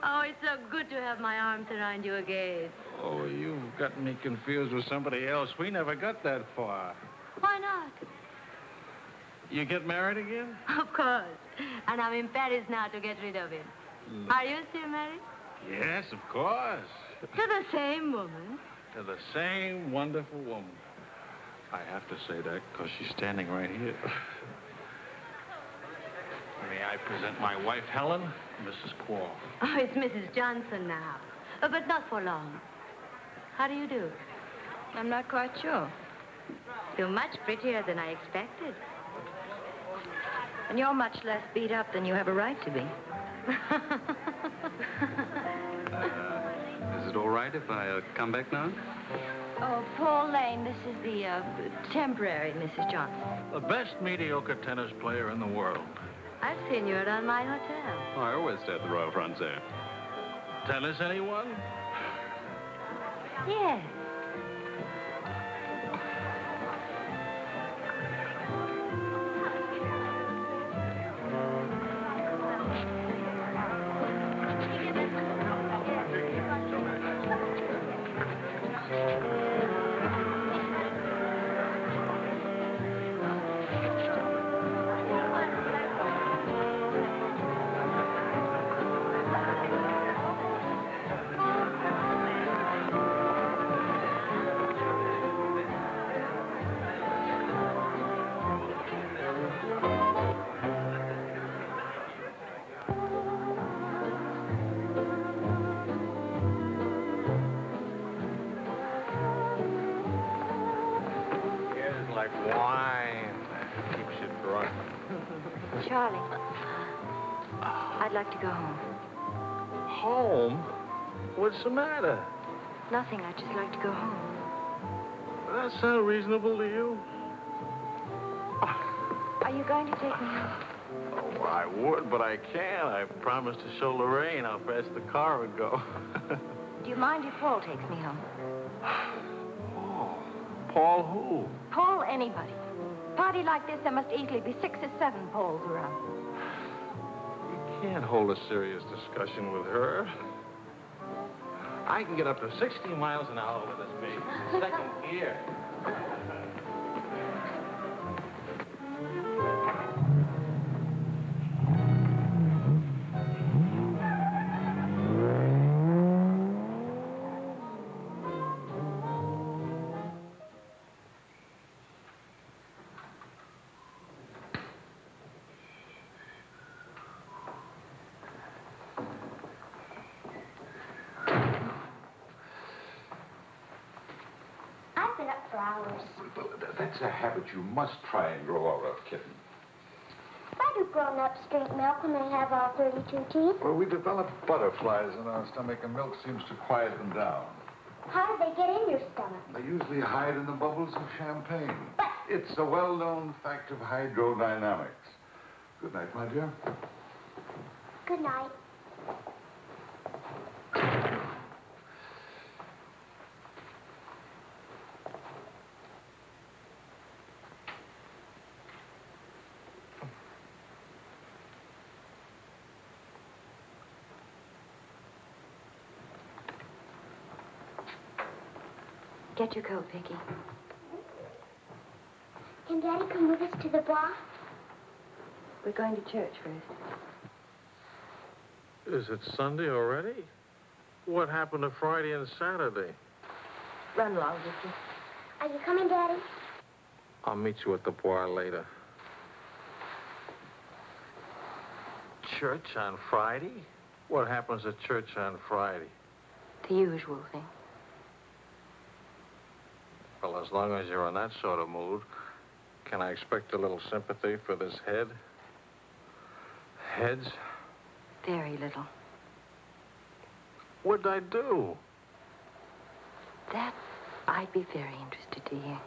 oh, it's so good to have my arms around you again. Oh, you've gotten me confused with somebody else. We never got that far. Why not? You get married again? Of course. And I'm in Paris now to get rid of him. Are you still married? Yes, of course. To the same woman. To the same wonderful woman. I have to say that because she's standing right here. May I present my wife, Helen, Mrs. Quarl. Oh, it's Mrs. Johnson now. Uh, but not for long. How do you do? I'm not quite sure. You're much prettier than I expected. And you're much less beat up than you have a right to be. Is it all right if I uh, come back now? Oh, Paul Lane, this is the uh, temporary Mrs. Johnson. The best mediocre tennis player in the world. I've seen you around my hotel. Oh, I always stay at the Royal Frontier. Tennis, anyone? Yes. Matter? Nothing. I'd just like to go home. That sound reasonable to you? Are you going to take me home? Oh, I would, but I can't. I promised to show Lorraine how fast the car would go. Do you mind if Paul takes me home? Paul Paul who? Paul, anybody. Party like this, there must easily be six or seven Pauls around. You can't hold a serious discussion with her. I can get up to 60 miles an hour with this baby. Second gear. That's a habit you must try and grow out of, kitten. Why do grown-ups drink milk when they have all 32 teeth? Well, we develop butterflies in our stomach, and milk seems to quiet them down. How do they get in your stomach? They usually hide in the bubbles of champagne. But... It's a well-known fact of hydrodynamics. Good night, my dear. Good night. Get your coat, Vicky. Can Daddy come with us to the bar? We're going to church first. Is it Sunday already? What happened to Friday and Saturday? Run along, Vicky. Are you coming, Daddy? I'll meet you at the bar later. church on Friday? What happens at church on Friday? The usual thing. Well, as long as you're in that sort of mood, can I expect a little sympathy for this head? Heads? Very little. What'd I do? That I'd be very interested to hear.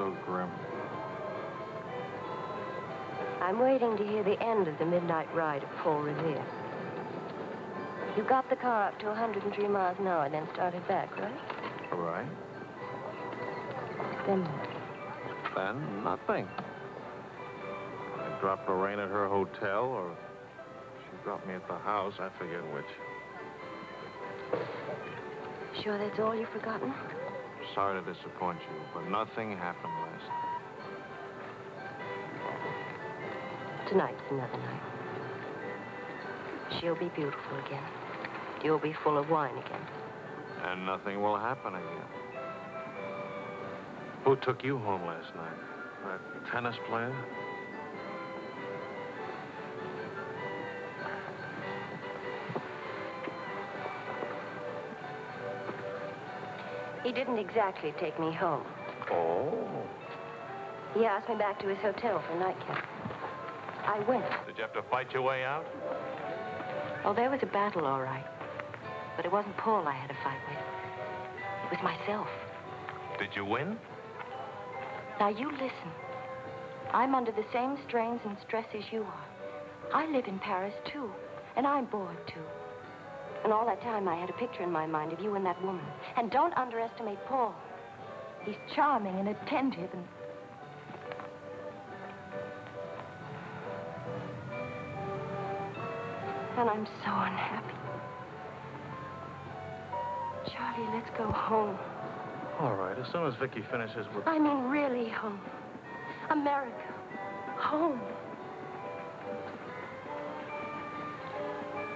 So grim? I'm waiting to hear the end of the midnight ride of Paul Revere. You got the car up to 103 miles an hour, and then started back, right? All right. Then what? Then nothing. I dropped Lorraine at her hotel, or she dropped me at the house. I forget which. Sure that's all you've forgotten? Sorry to disappoint you, but nothing happened last night. Tonight's another night. She'll be beautiful again. You'll be full of wine again. And nothing will happen again. Who took you home last night? That tennis player? He didn't exactly take me home. Oh. He asked me back to his hotel for a nightcap. I went. Did you have to fight your way out? Oh, there was a battle, all right. But it wasn't Paul I had to fight with. It was myself. Did you win? Now, you listen. I'm under the same strains and stress as you are. I live in Paris, too. And I'm bored, too. And all that time, I had a picture in my mind of you and that woman. And don't underestimate Paul. He's charming and attentive and... And I'm so unhappy. Charlie, let's go home. All right, as soon as Vicky finishes with... I mean, really home. America. Home.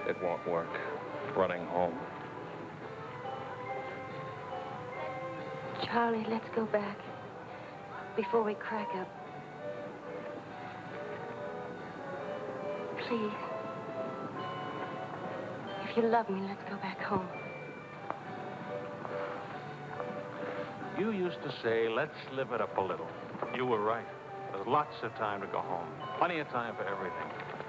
It won't work. Running home. Charlie, let's go back. Before we crack up. Please. If you love me, let's go back home. You used to say, let's live it up a little. You were right. There's lots of time to go home. Plenty of time for everything.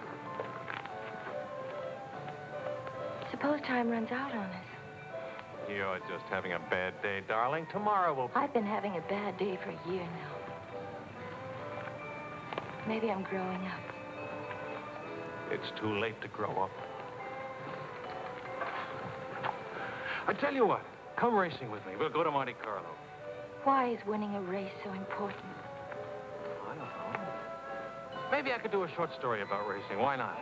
Suppose time runs out on us. You're just having a bad day, darling. Tomorrow will... I've been having a bad day for a year now. Maybe I'm growing up. It's too late to grow up. I tell you what, come racing with me. We'll go to Monte Carlo. Why is winning a race so important? I don't know. Maybe I could do a short story about racing. Why not?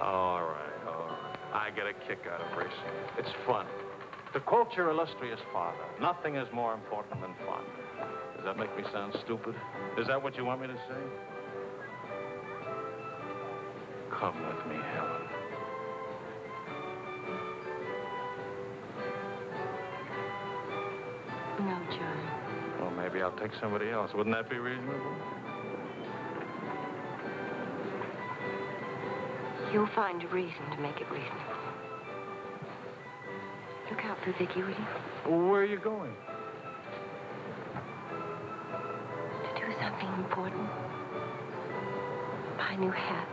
All right. I get a kick out of racing. It's fun. To quote your illustrious father, nothing is more important than fun. Does that make me sound stupid? Is that what you want me to say? Come with me, Helen. No, Charlie. Well, maybe I'll take somebody else. Wouldn't that be reasonable? You'll find a reason to make it reasonable. Look out for Vicky, will you? Where are you going? To do something important. Buy a new hat.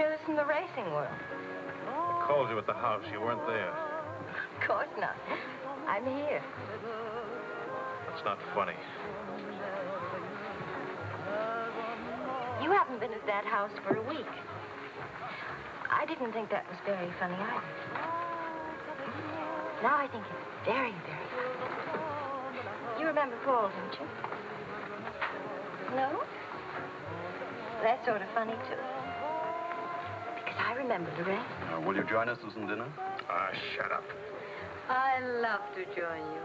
News from the racing world? Called you at the house. You weren't there. Of course not. I'm here. That's not funny. You haven't been at that house for a week. I didn't think that was very funny either. Now I think it's very, very funny. You remember Paul, don't you? No? That's sort of funny, too. Because I remember the rest. Uh, will you join us for some dinner? Ah, shut up. I love to join you.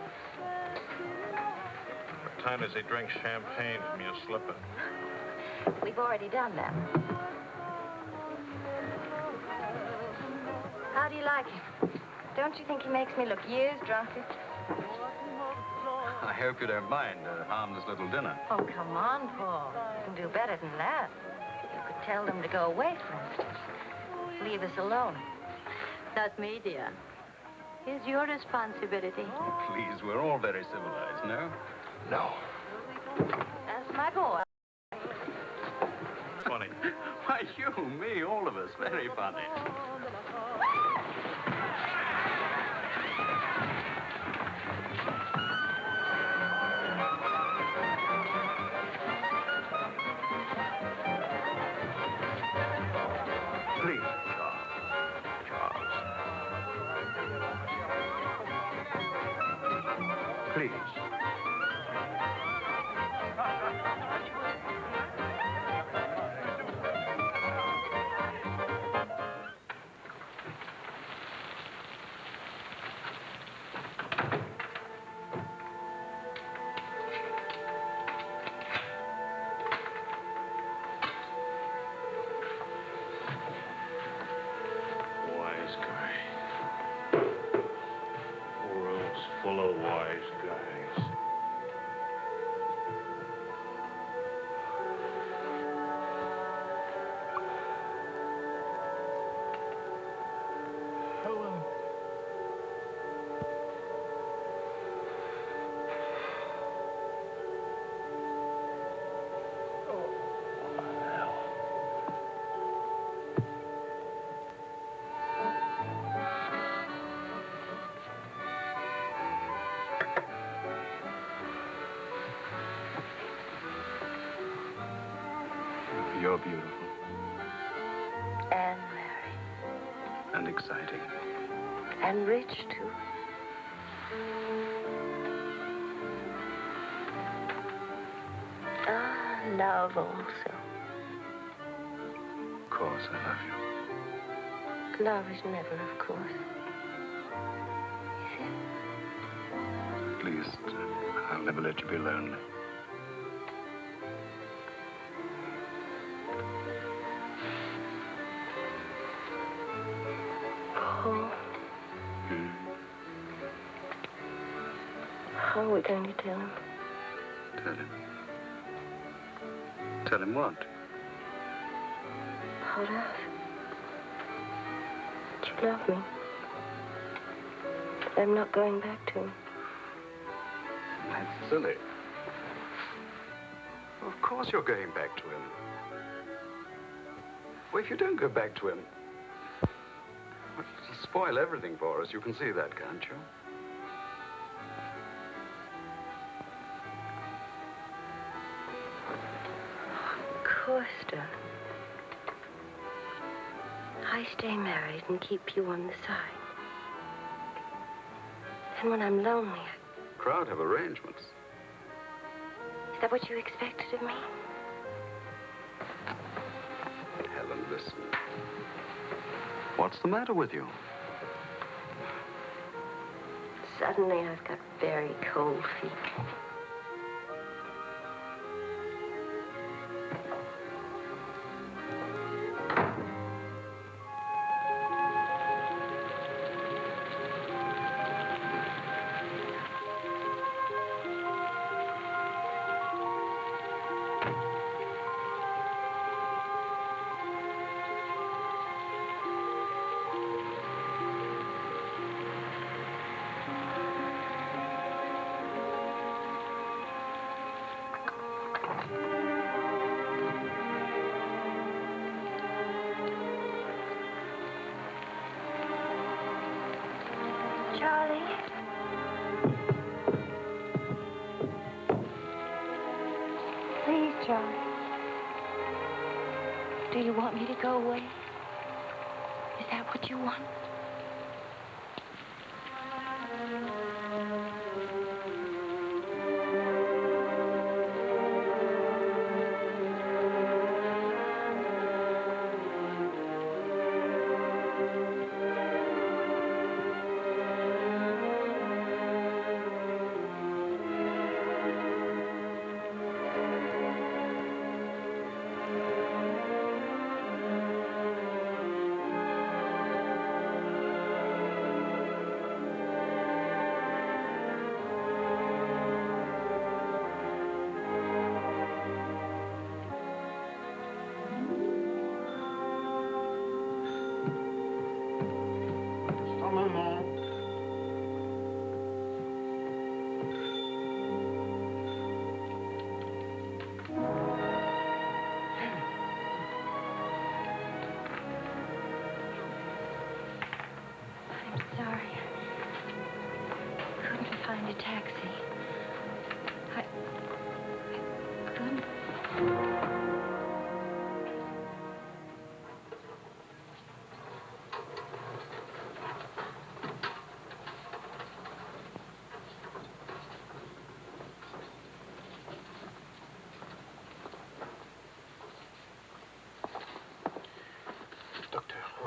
What time does he drink champagne from your slipper? We've already done that. How do you like him? Don't you think he makes me look years drunker? I hope you don't mind a harmless little dinner. Oh, come on, Paul. You can do better than that. You could tell them to go away, for instance. Leave us alone. Not me, dear. It's your responsibility. Oh, please, we're all very civilized, no? No. That's my boy. Funny. Why, you, me, all of us, very funny. You're beautiful And married. and exciting. And rich, too. Ah, love also. Of course, I love you. Love is never, of course. At least, uh, I'll never let you be lonely. Tell him? Tell him. Tell him what? About us. That you love me. That I'm not going back to him. That's silly. Of course you're going back to him. Well, if you don't go back to him, well, it'll spoil everything for us. You can see that, can't you? And keep you on the side. And when I'm lonely, Crowd have arrangements. is that what you expected of me? Helen, listen. What's the matter with you? Suddenly, I've got very cold feet.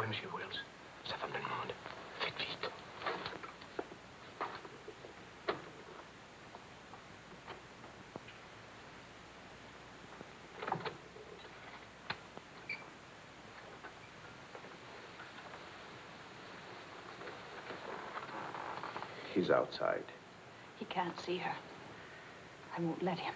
Docteur, où est M. Wells Sa femme le demande. Faites vite. He's outside. He can't see her. I won't let him.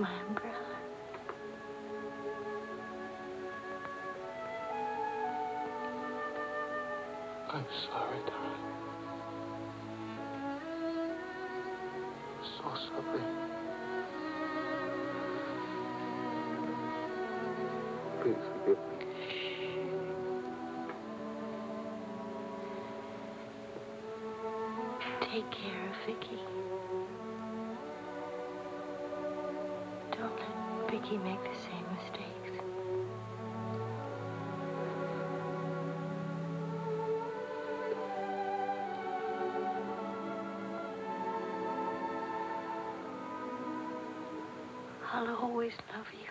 My umbrella. I'm sorry, darling. So sorry. Please forgive me. Take care of Vicky. Make the same mistakes. I'll always love you.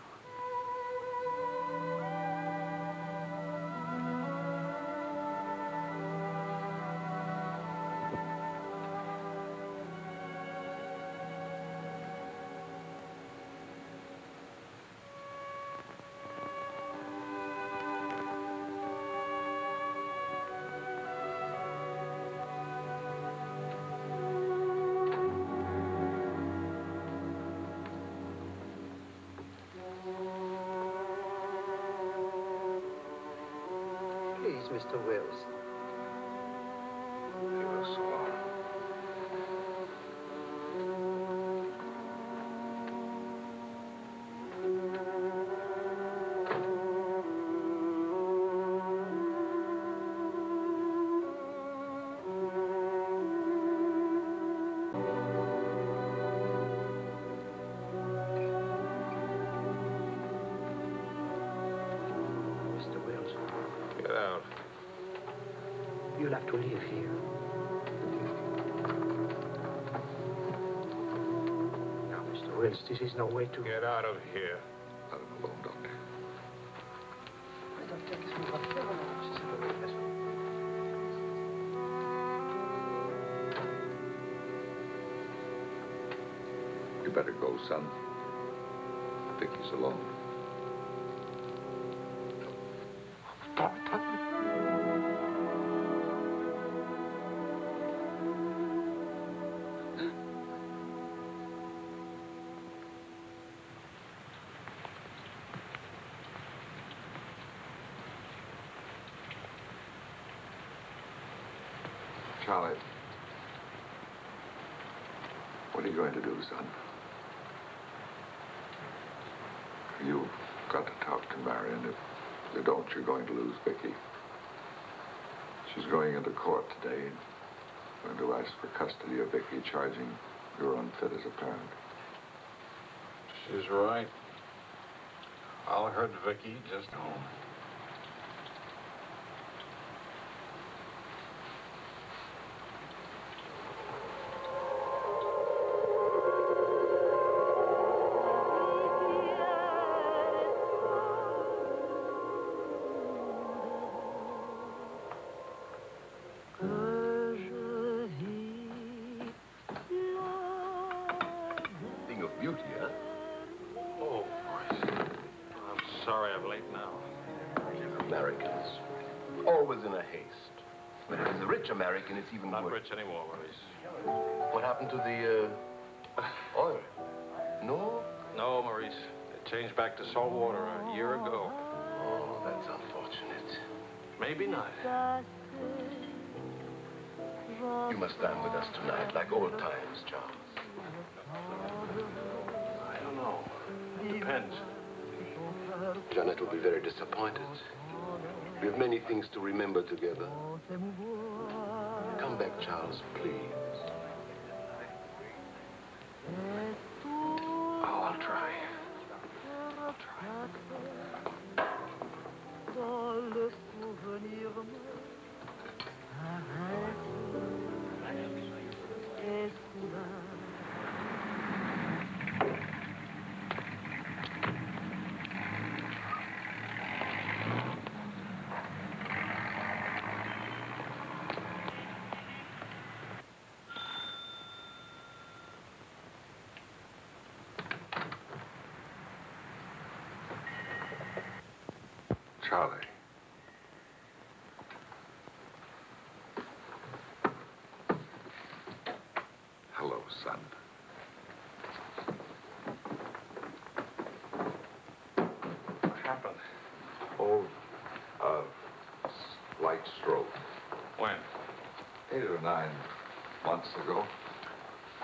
Mr. Wills. Have to live here. Now, Mr. Wills, this is no way to... Get out of here. Let him alone, Doctor. You better go, son. Vicky's alone. Charlie. What are you going to do, son? You've got to talk to Marion. If you don't, you're going to lose Vicky. She's going into court today. Going to ask for custody of Vicky, charging you're unfit as a parent. She's right. I'll hurt Vicky just home. It's even Not worse. rich anymore, Maurice. What happened to the, uh, oil? No? No, Maurice. It changed back to salt water a year ago. Oh, that's unfortunate. Maybe not. You must dine with us tonight, like old times, Charles. I don't know. It depends. Janet will be very disappointed. We have many things to remember together. Back, Charles, please. Charlie. Hello, son. What happened? Oh, uh, slight stroke. When? Eight or nine months ago.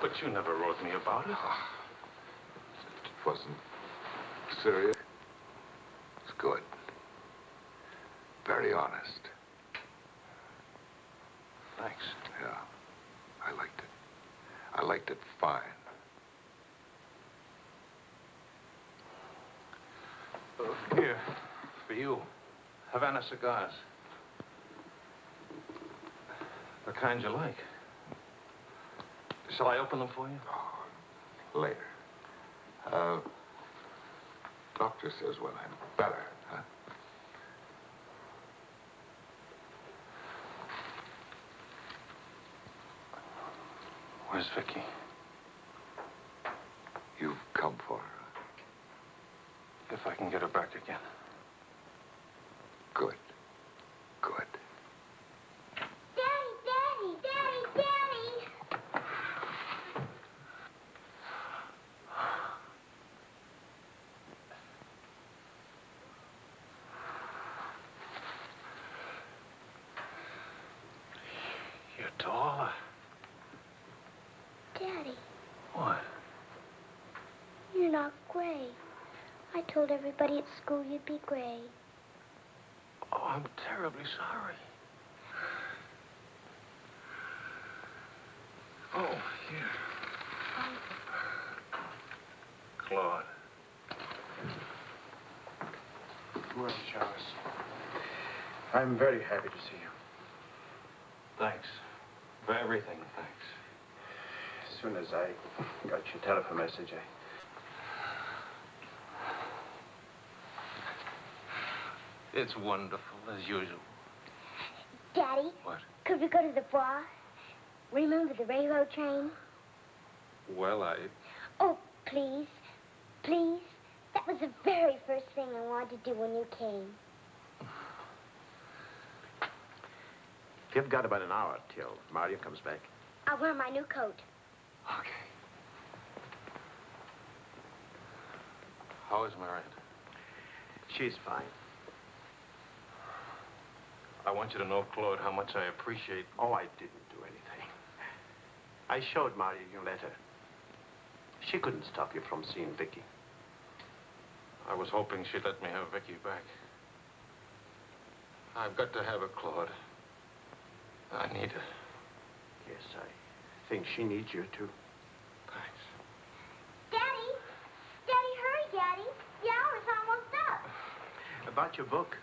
But you never wrote me about it. It wasn't serious. It's good. Very honest. Thanks. Yeah. I liked it. I liked it fine. Uh, here, for you. Havana cigars. The kind you like. Shall I open them for you? Oh, Later. Uh, doctor says when I'm better, huh? Where's Vicky? You've come for her. If I can get her back again. Good. Good. Daddy, Daddy, Daddy, Daddy. not gray. I told everybody at school you'd be gray. Oh, I'm terribly sorry. Oh, here. Claude. Well, Charles, I'm very happy to see you. Thanks. For everything, thanks. As soon as I got your telephone message, I... It's wonderful, as usual. Daddy? What? Could we go to the bar? Remember the railroad train? Well, I... Oh, please. Please. That was the very first thing I wanted to do when you came. You've got about an hour till Marion comes back. I'll wear my new coat. Okay. How is Marion? She's fine. I want you to know, Claude, how much I appreciate... Oh, I didn't do anything. I showed Marion your letter. She couldn't stop you from seeing Vicky. I was hoping she'd let me have Vicky back. I've got to have her, Claude. I need her. Yes, I think she needs you, too. Thanks. Daddy? Daddy, hurry, Daddy. The hour's almost up. About your book.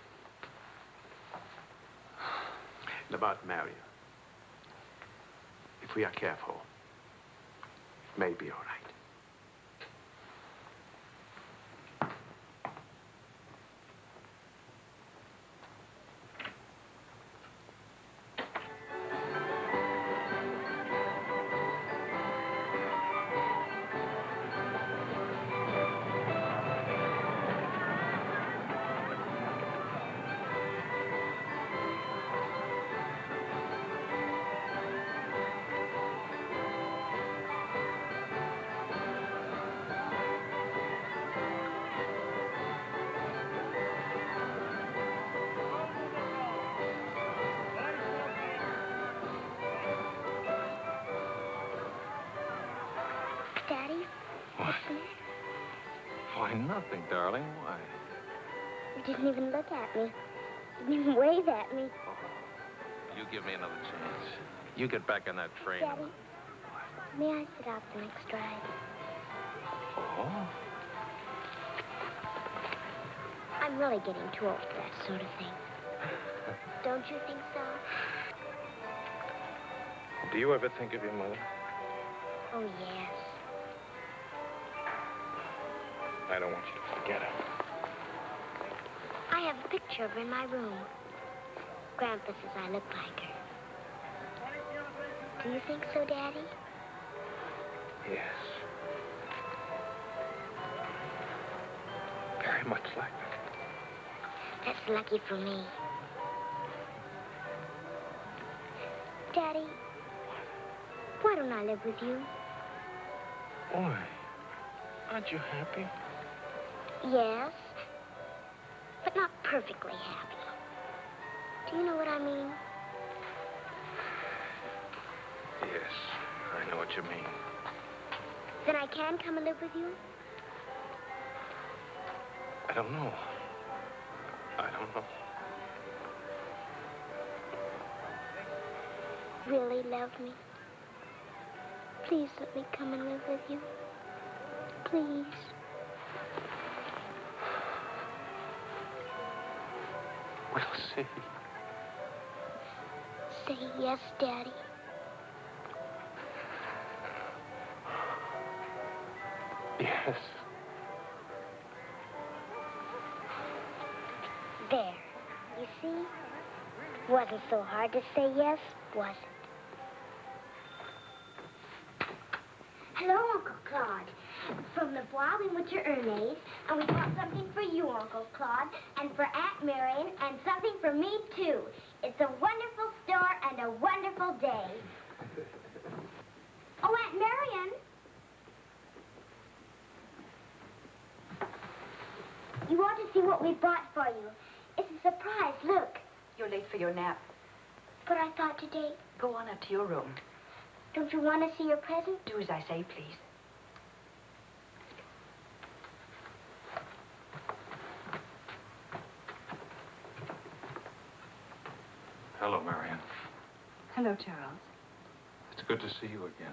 And about Marion. If we are careful, it may be all right. Why, nothing, darling. Why? you didn't even look at me. Didn't even wave at me. Oh, you give me another chance. You get back on that train. Daddy, may I sit out the next ride? Oh? I'm really getting too old for that sort of thing. Don't you think so? Do you ever think of your mother? Oh, yes. I don't want you to forget her. I have a picture of her in my room. Grandpa says I look like her. Do you think so, Daddy? Yes. Very much like her. That's lucky for me. Daddy, why don't I live with you? Why? Aren't you happy? Yes, but not perfectly happy. Do you know what I mean? Yes, I know what you mean. Then I can come and live with you? I don't know. I don't know. Really love me? Please let me come and live with you. Please. See. Say yes, Daddy. Yes. There. You see? Wasn't so hard to say yes, was it? Bois, we went to Ernest, and we bought something for you, Uncle Claude, and for Aunt Marion, and something for me, too. It's a wonderful store and a wonderful day. Oh, Aunt Marion! You ought to see what we bought for you. It's a surprise, look. You're late for your nap. But I thought today, Go on up to your room. don't you want to see your present? Do as I say, please. Hello, Marion. Hello, Charles. It's good to see you again.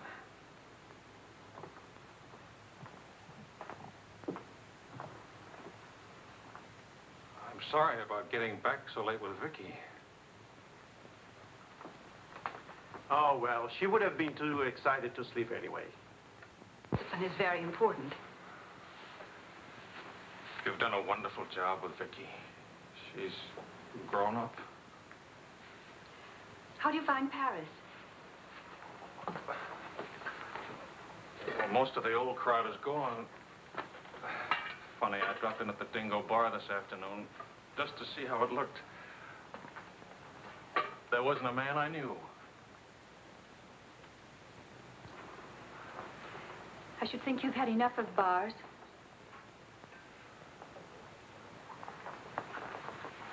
I'm sorry about getting back so late with Vicky. Oh, well, she would have been too excited to sleep anyway. And it's very important. You've done a wonderful job with Vicky. She's grown up. How do you find Paris? Well, most of the old crowd is gone. Funny, I dropped in at the Dingo Bar this afternoon just to see how it looked. There wasn't a man I knew. I should think you've had enough of bars.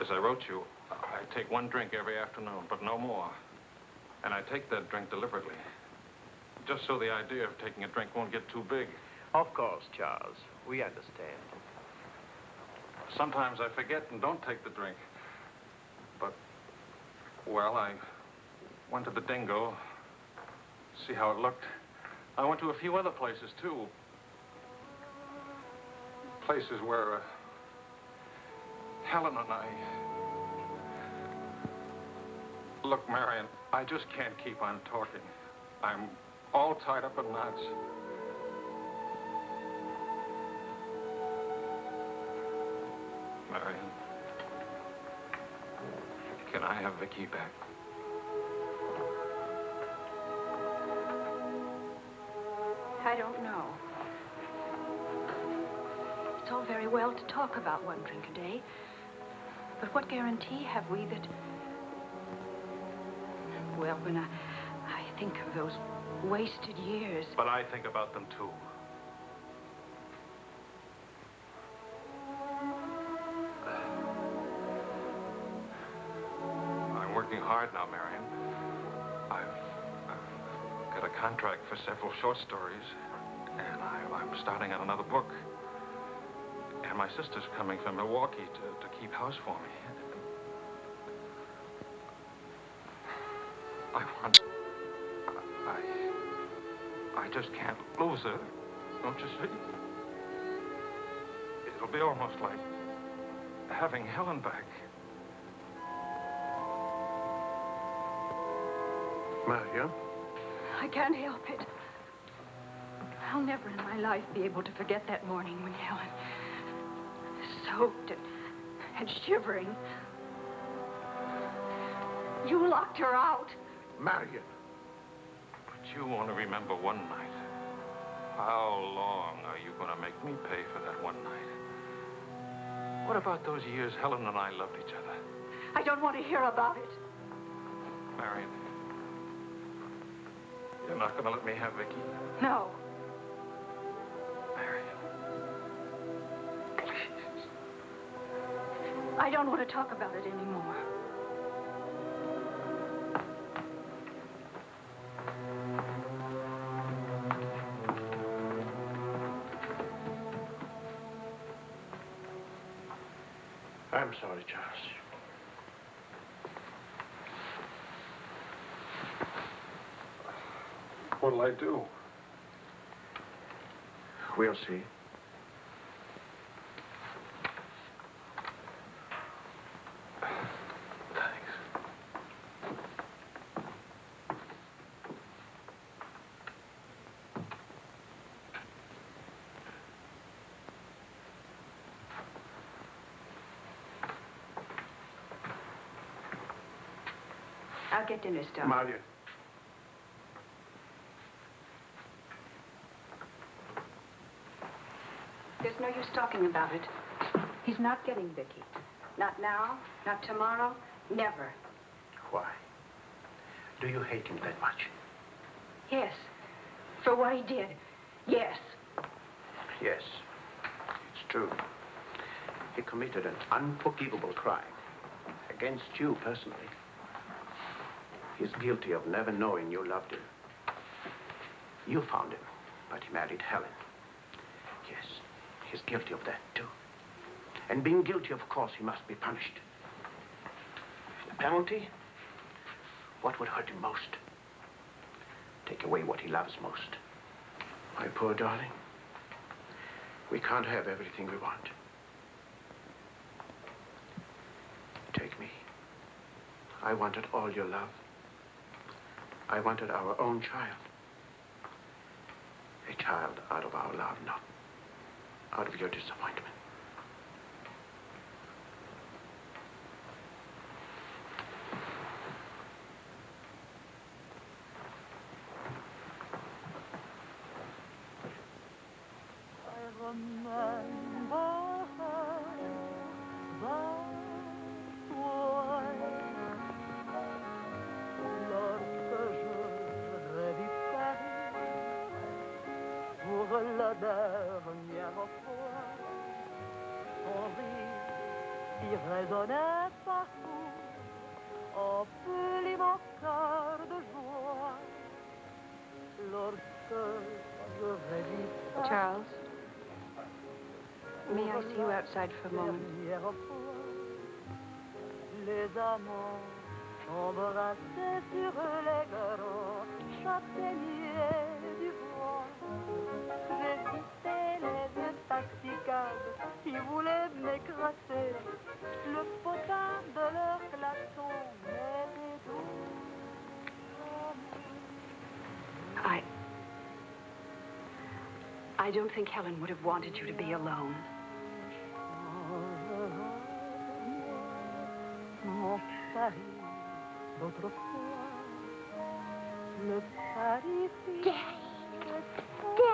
As I wrote you, I take one drink every afternoon, but no more. And I take that drink deliberately. Just so the idea of taking a drink won't get too big. Of course, Charles. We understand. Sometimes I forget and don't take the drink. But, well, I went to the Dingo, see how it looked. I went to a few other places, too. Places where uh, Helen and I... Look, Marion, I just can't keep on talking. I'm all tied up in knots. Marion, can I have Vicky back? I don't know. It's all very well to talk about one drink a day. But what guarantee have we that... Well, when I, I think of those wasted years... But I think about them, too. I'm working hard now, Marion. I've, I've got a contract for several short stories, and I, I'm starting on another book. And my sister's coming from Milwaukee to, to keep house for me. Just can't lose her. Don't you see? It'll be almost like having Helen back. Marion? I can't help it. I'll never in my life be able to forget that morning when Helen, soaked and, and shivering, you locked her out. Marion. But you only remember one night. How long are you going to make me pay for that one night? What about those years Helen and I loved each other? I don't want to hear about it. Marion, you're not going to let me have Vicky? No. Marion, please. I don't want to talk about it anymore. What'll I do? We'll see. I'll get dinner started. Marion. There's no use talking about it. He's not getting Vicky. Not now, not tomorrow, never. Why? Do you hate him that much? Yes. For what he did. Yes. Yes. It's true. He committed an unforgivable crime against you personally. He's guilty of never knowing you loved him. You found him, but he married Helen. Yes, he's guilty of that, too. And being guilty, of course, he must be punished. The penalty? What would hurt him most? Take away what he loves most. My poor darling, we can't have everything we want. Take me. I wanted all your love. I wanted our own child. A child out of our love, not out of your disappointment. De leur klaxon m'aidait doux. I. I don't think Helen would have wanted you to be alone. D'autrefois, le Paris Daddy. Daddy. Daddy.